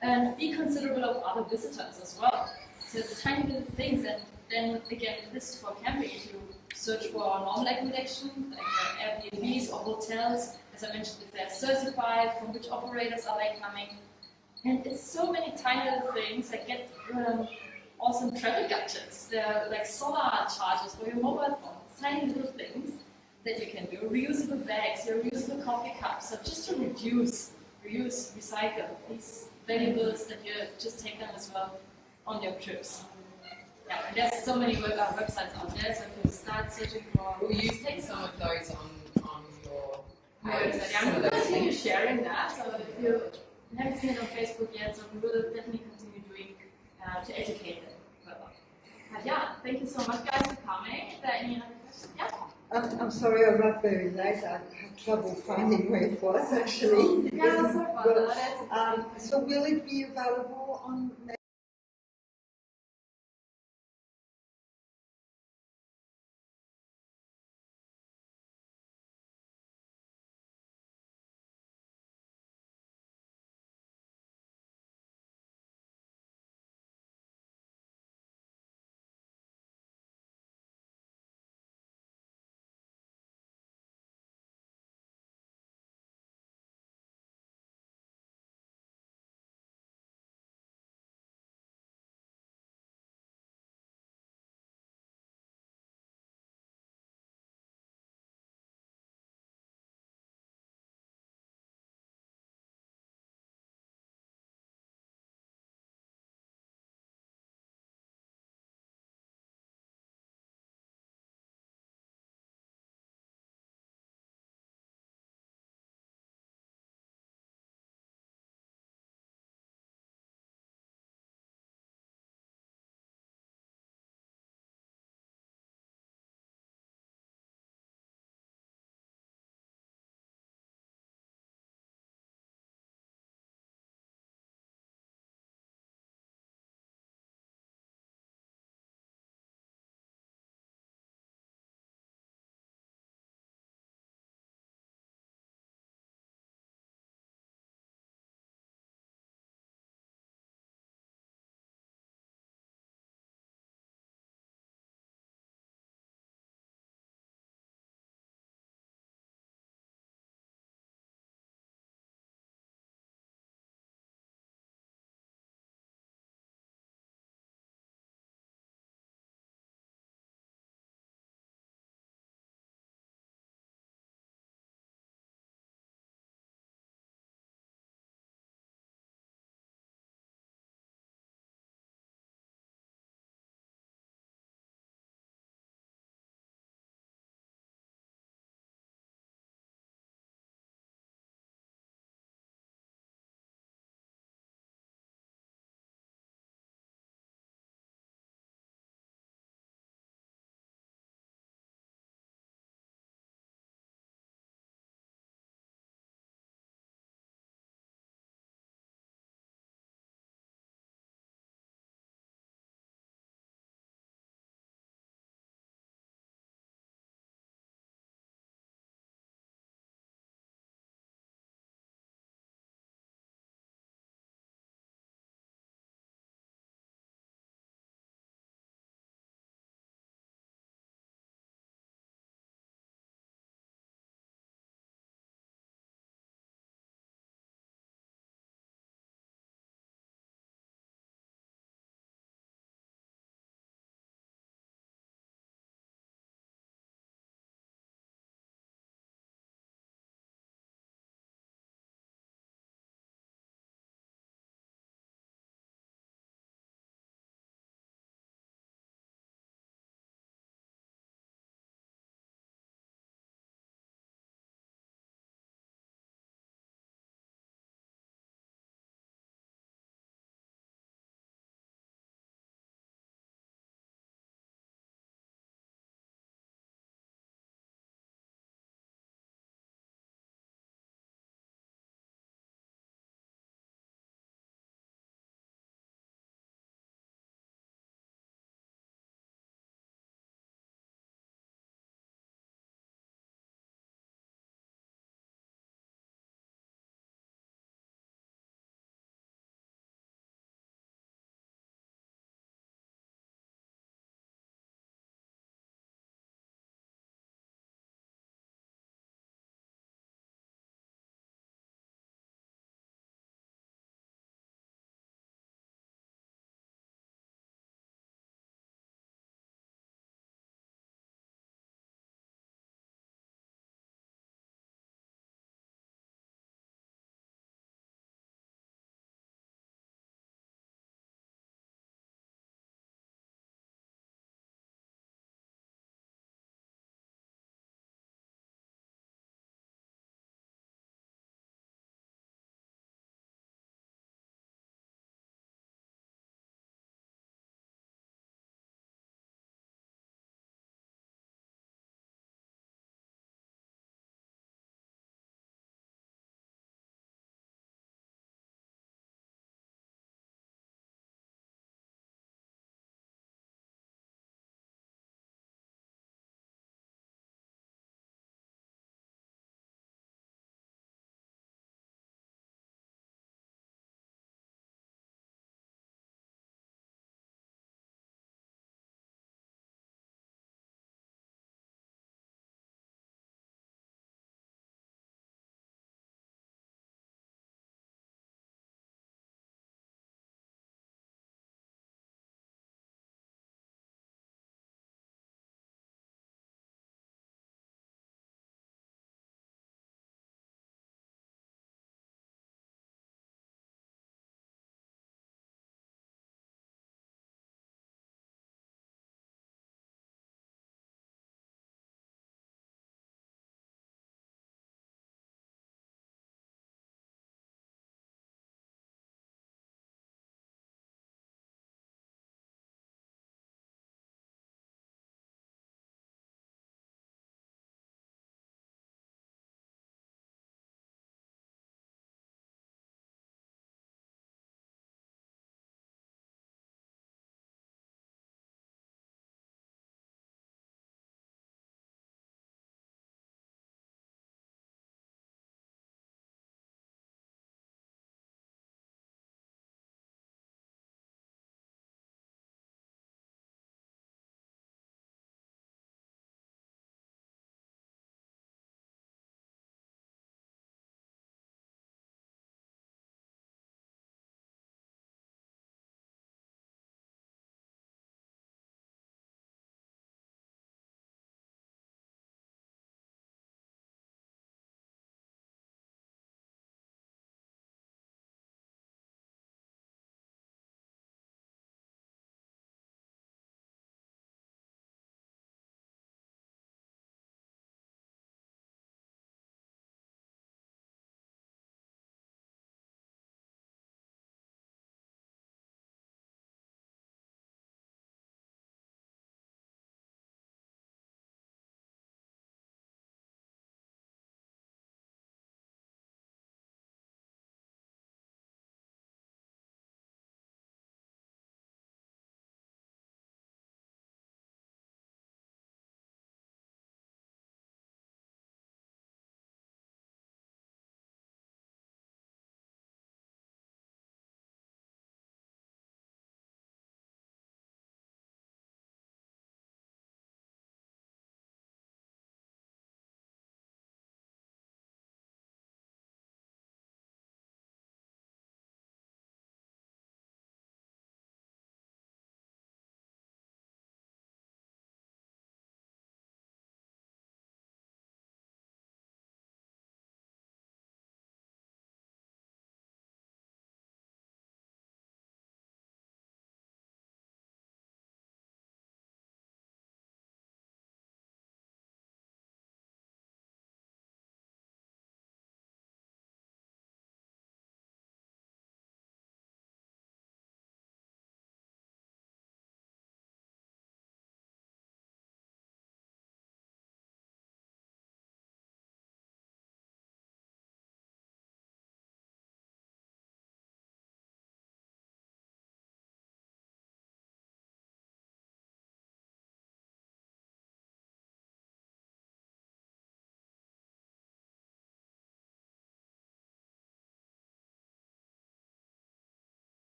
Speaker 2: And be considerate of other visitors as well. So it's tiny little things and then again, this is for camping, if you search for normal accommodation, like Airbnbs or hotels, as I mentioned, if they're certified, from which operators are they coming, and it's so many tiny little things that get um, awesome travel gadgets. They're like solar chargers for your mobile phones, tiny little things that you can do. Reusable bags, your reusable coffee cups. So just to reduce, reuse, recycle these valuables that you just take them as well on your trips. Yeah, there's so many web, uh, websites out there, so if you start searching for
Speaker 5: Will you take some of those on, on your
Speaker 2: Right,
Speaker 5: page?
Speaker 2: so
Speaker 5: some
Speaker 2: I'm
Speaker 5: of
Speaker 2: going to continue sharing that. So if you haven't seen it on Facebook yet, so we will definitely continue doing uh, to educate them further. But yeah, thank you so much, guys, for coming. Is there any other questions? Yeah.
Speaker 14: I'm, I'm sorry I arrived very late. I had trouble finding where it was actually.
Speaker 2: Yeah, so far.
Speaker 14: Well,
Speaker 2: That's-
Speaker 14: Um, so will it be available on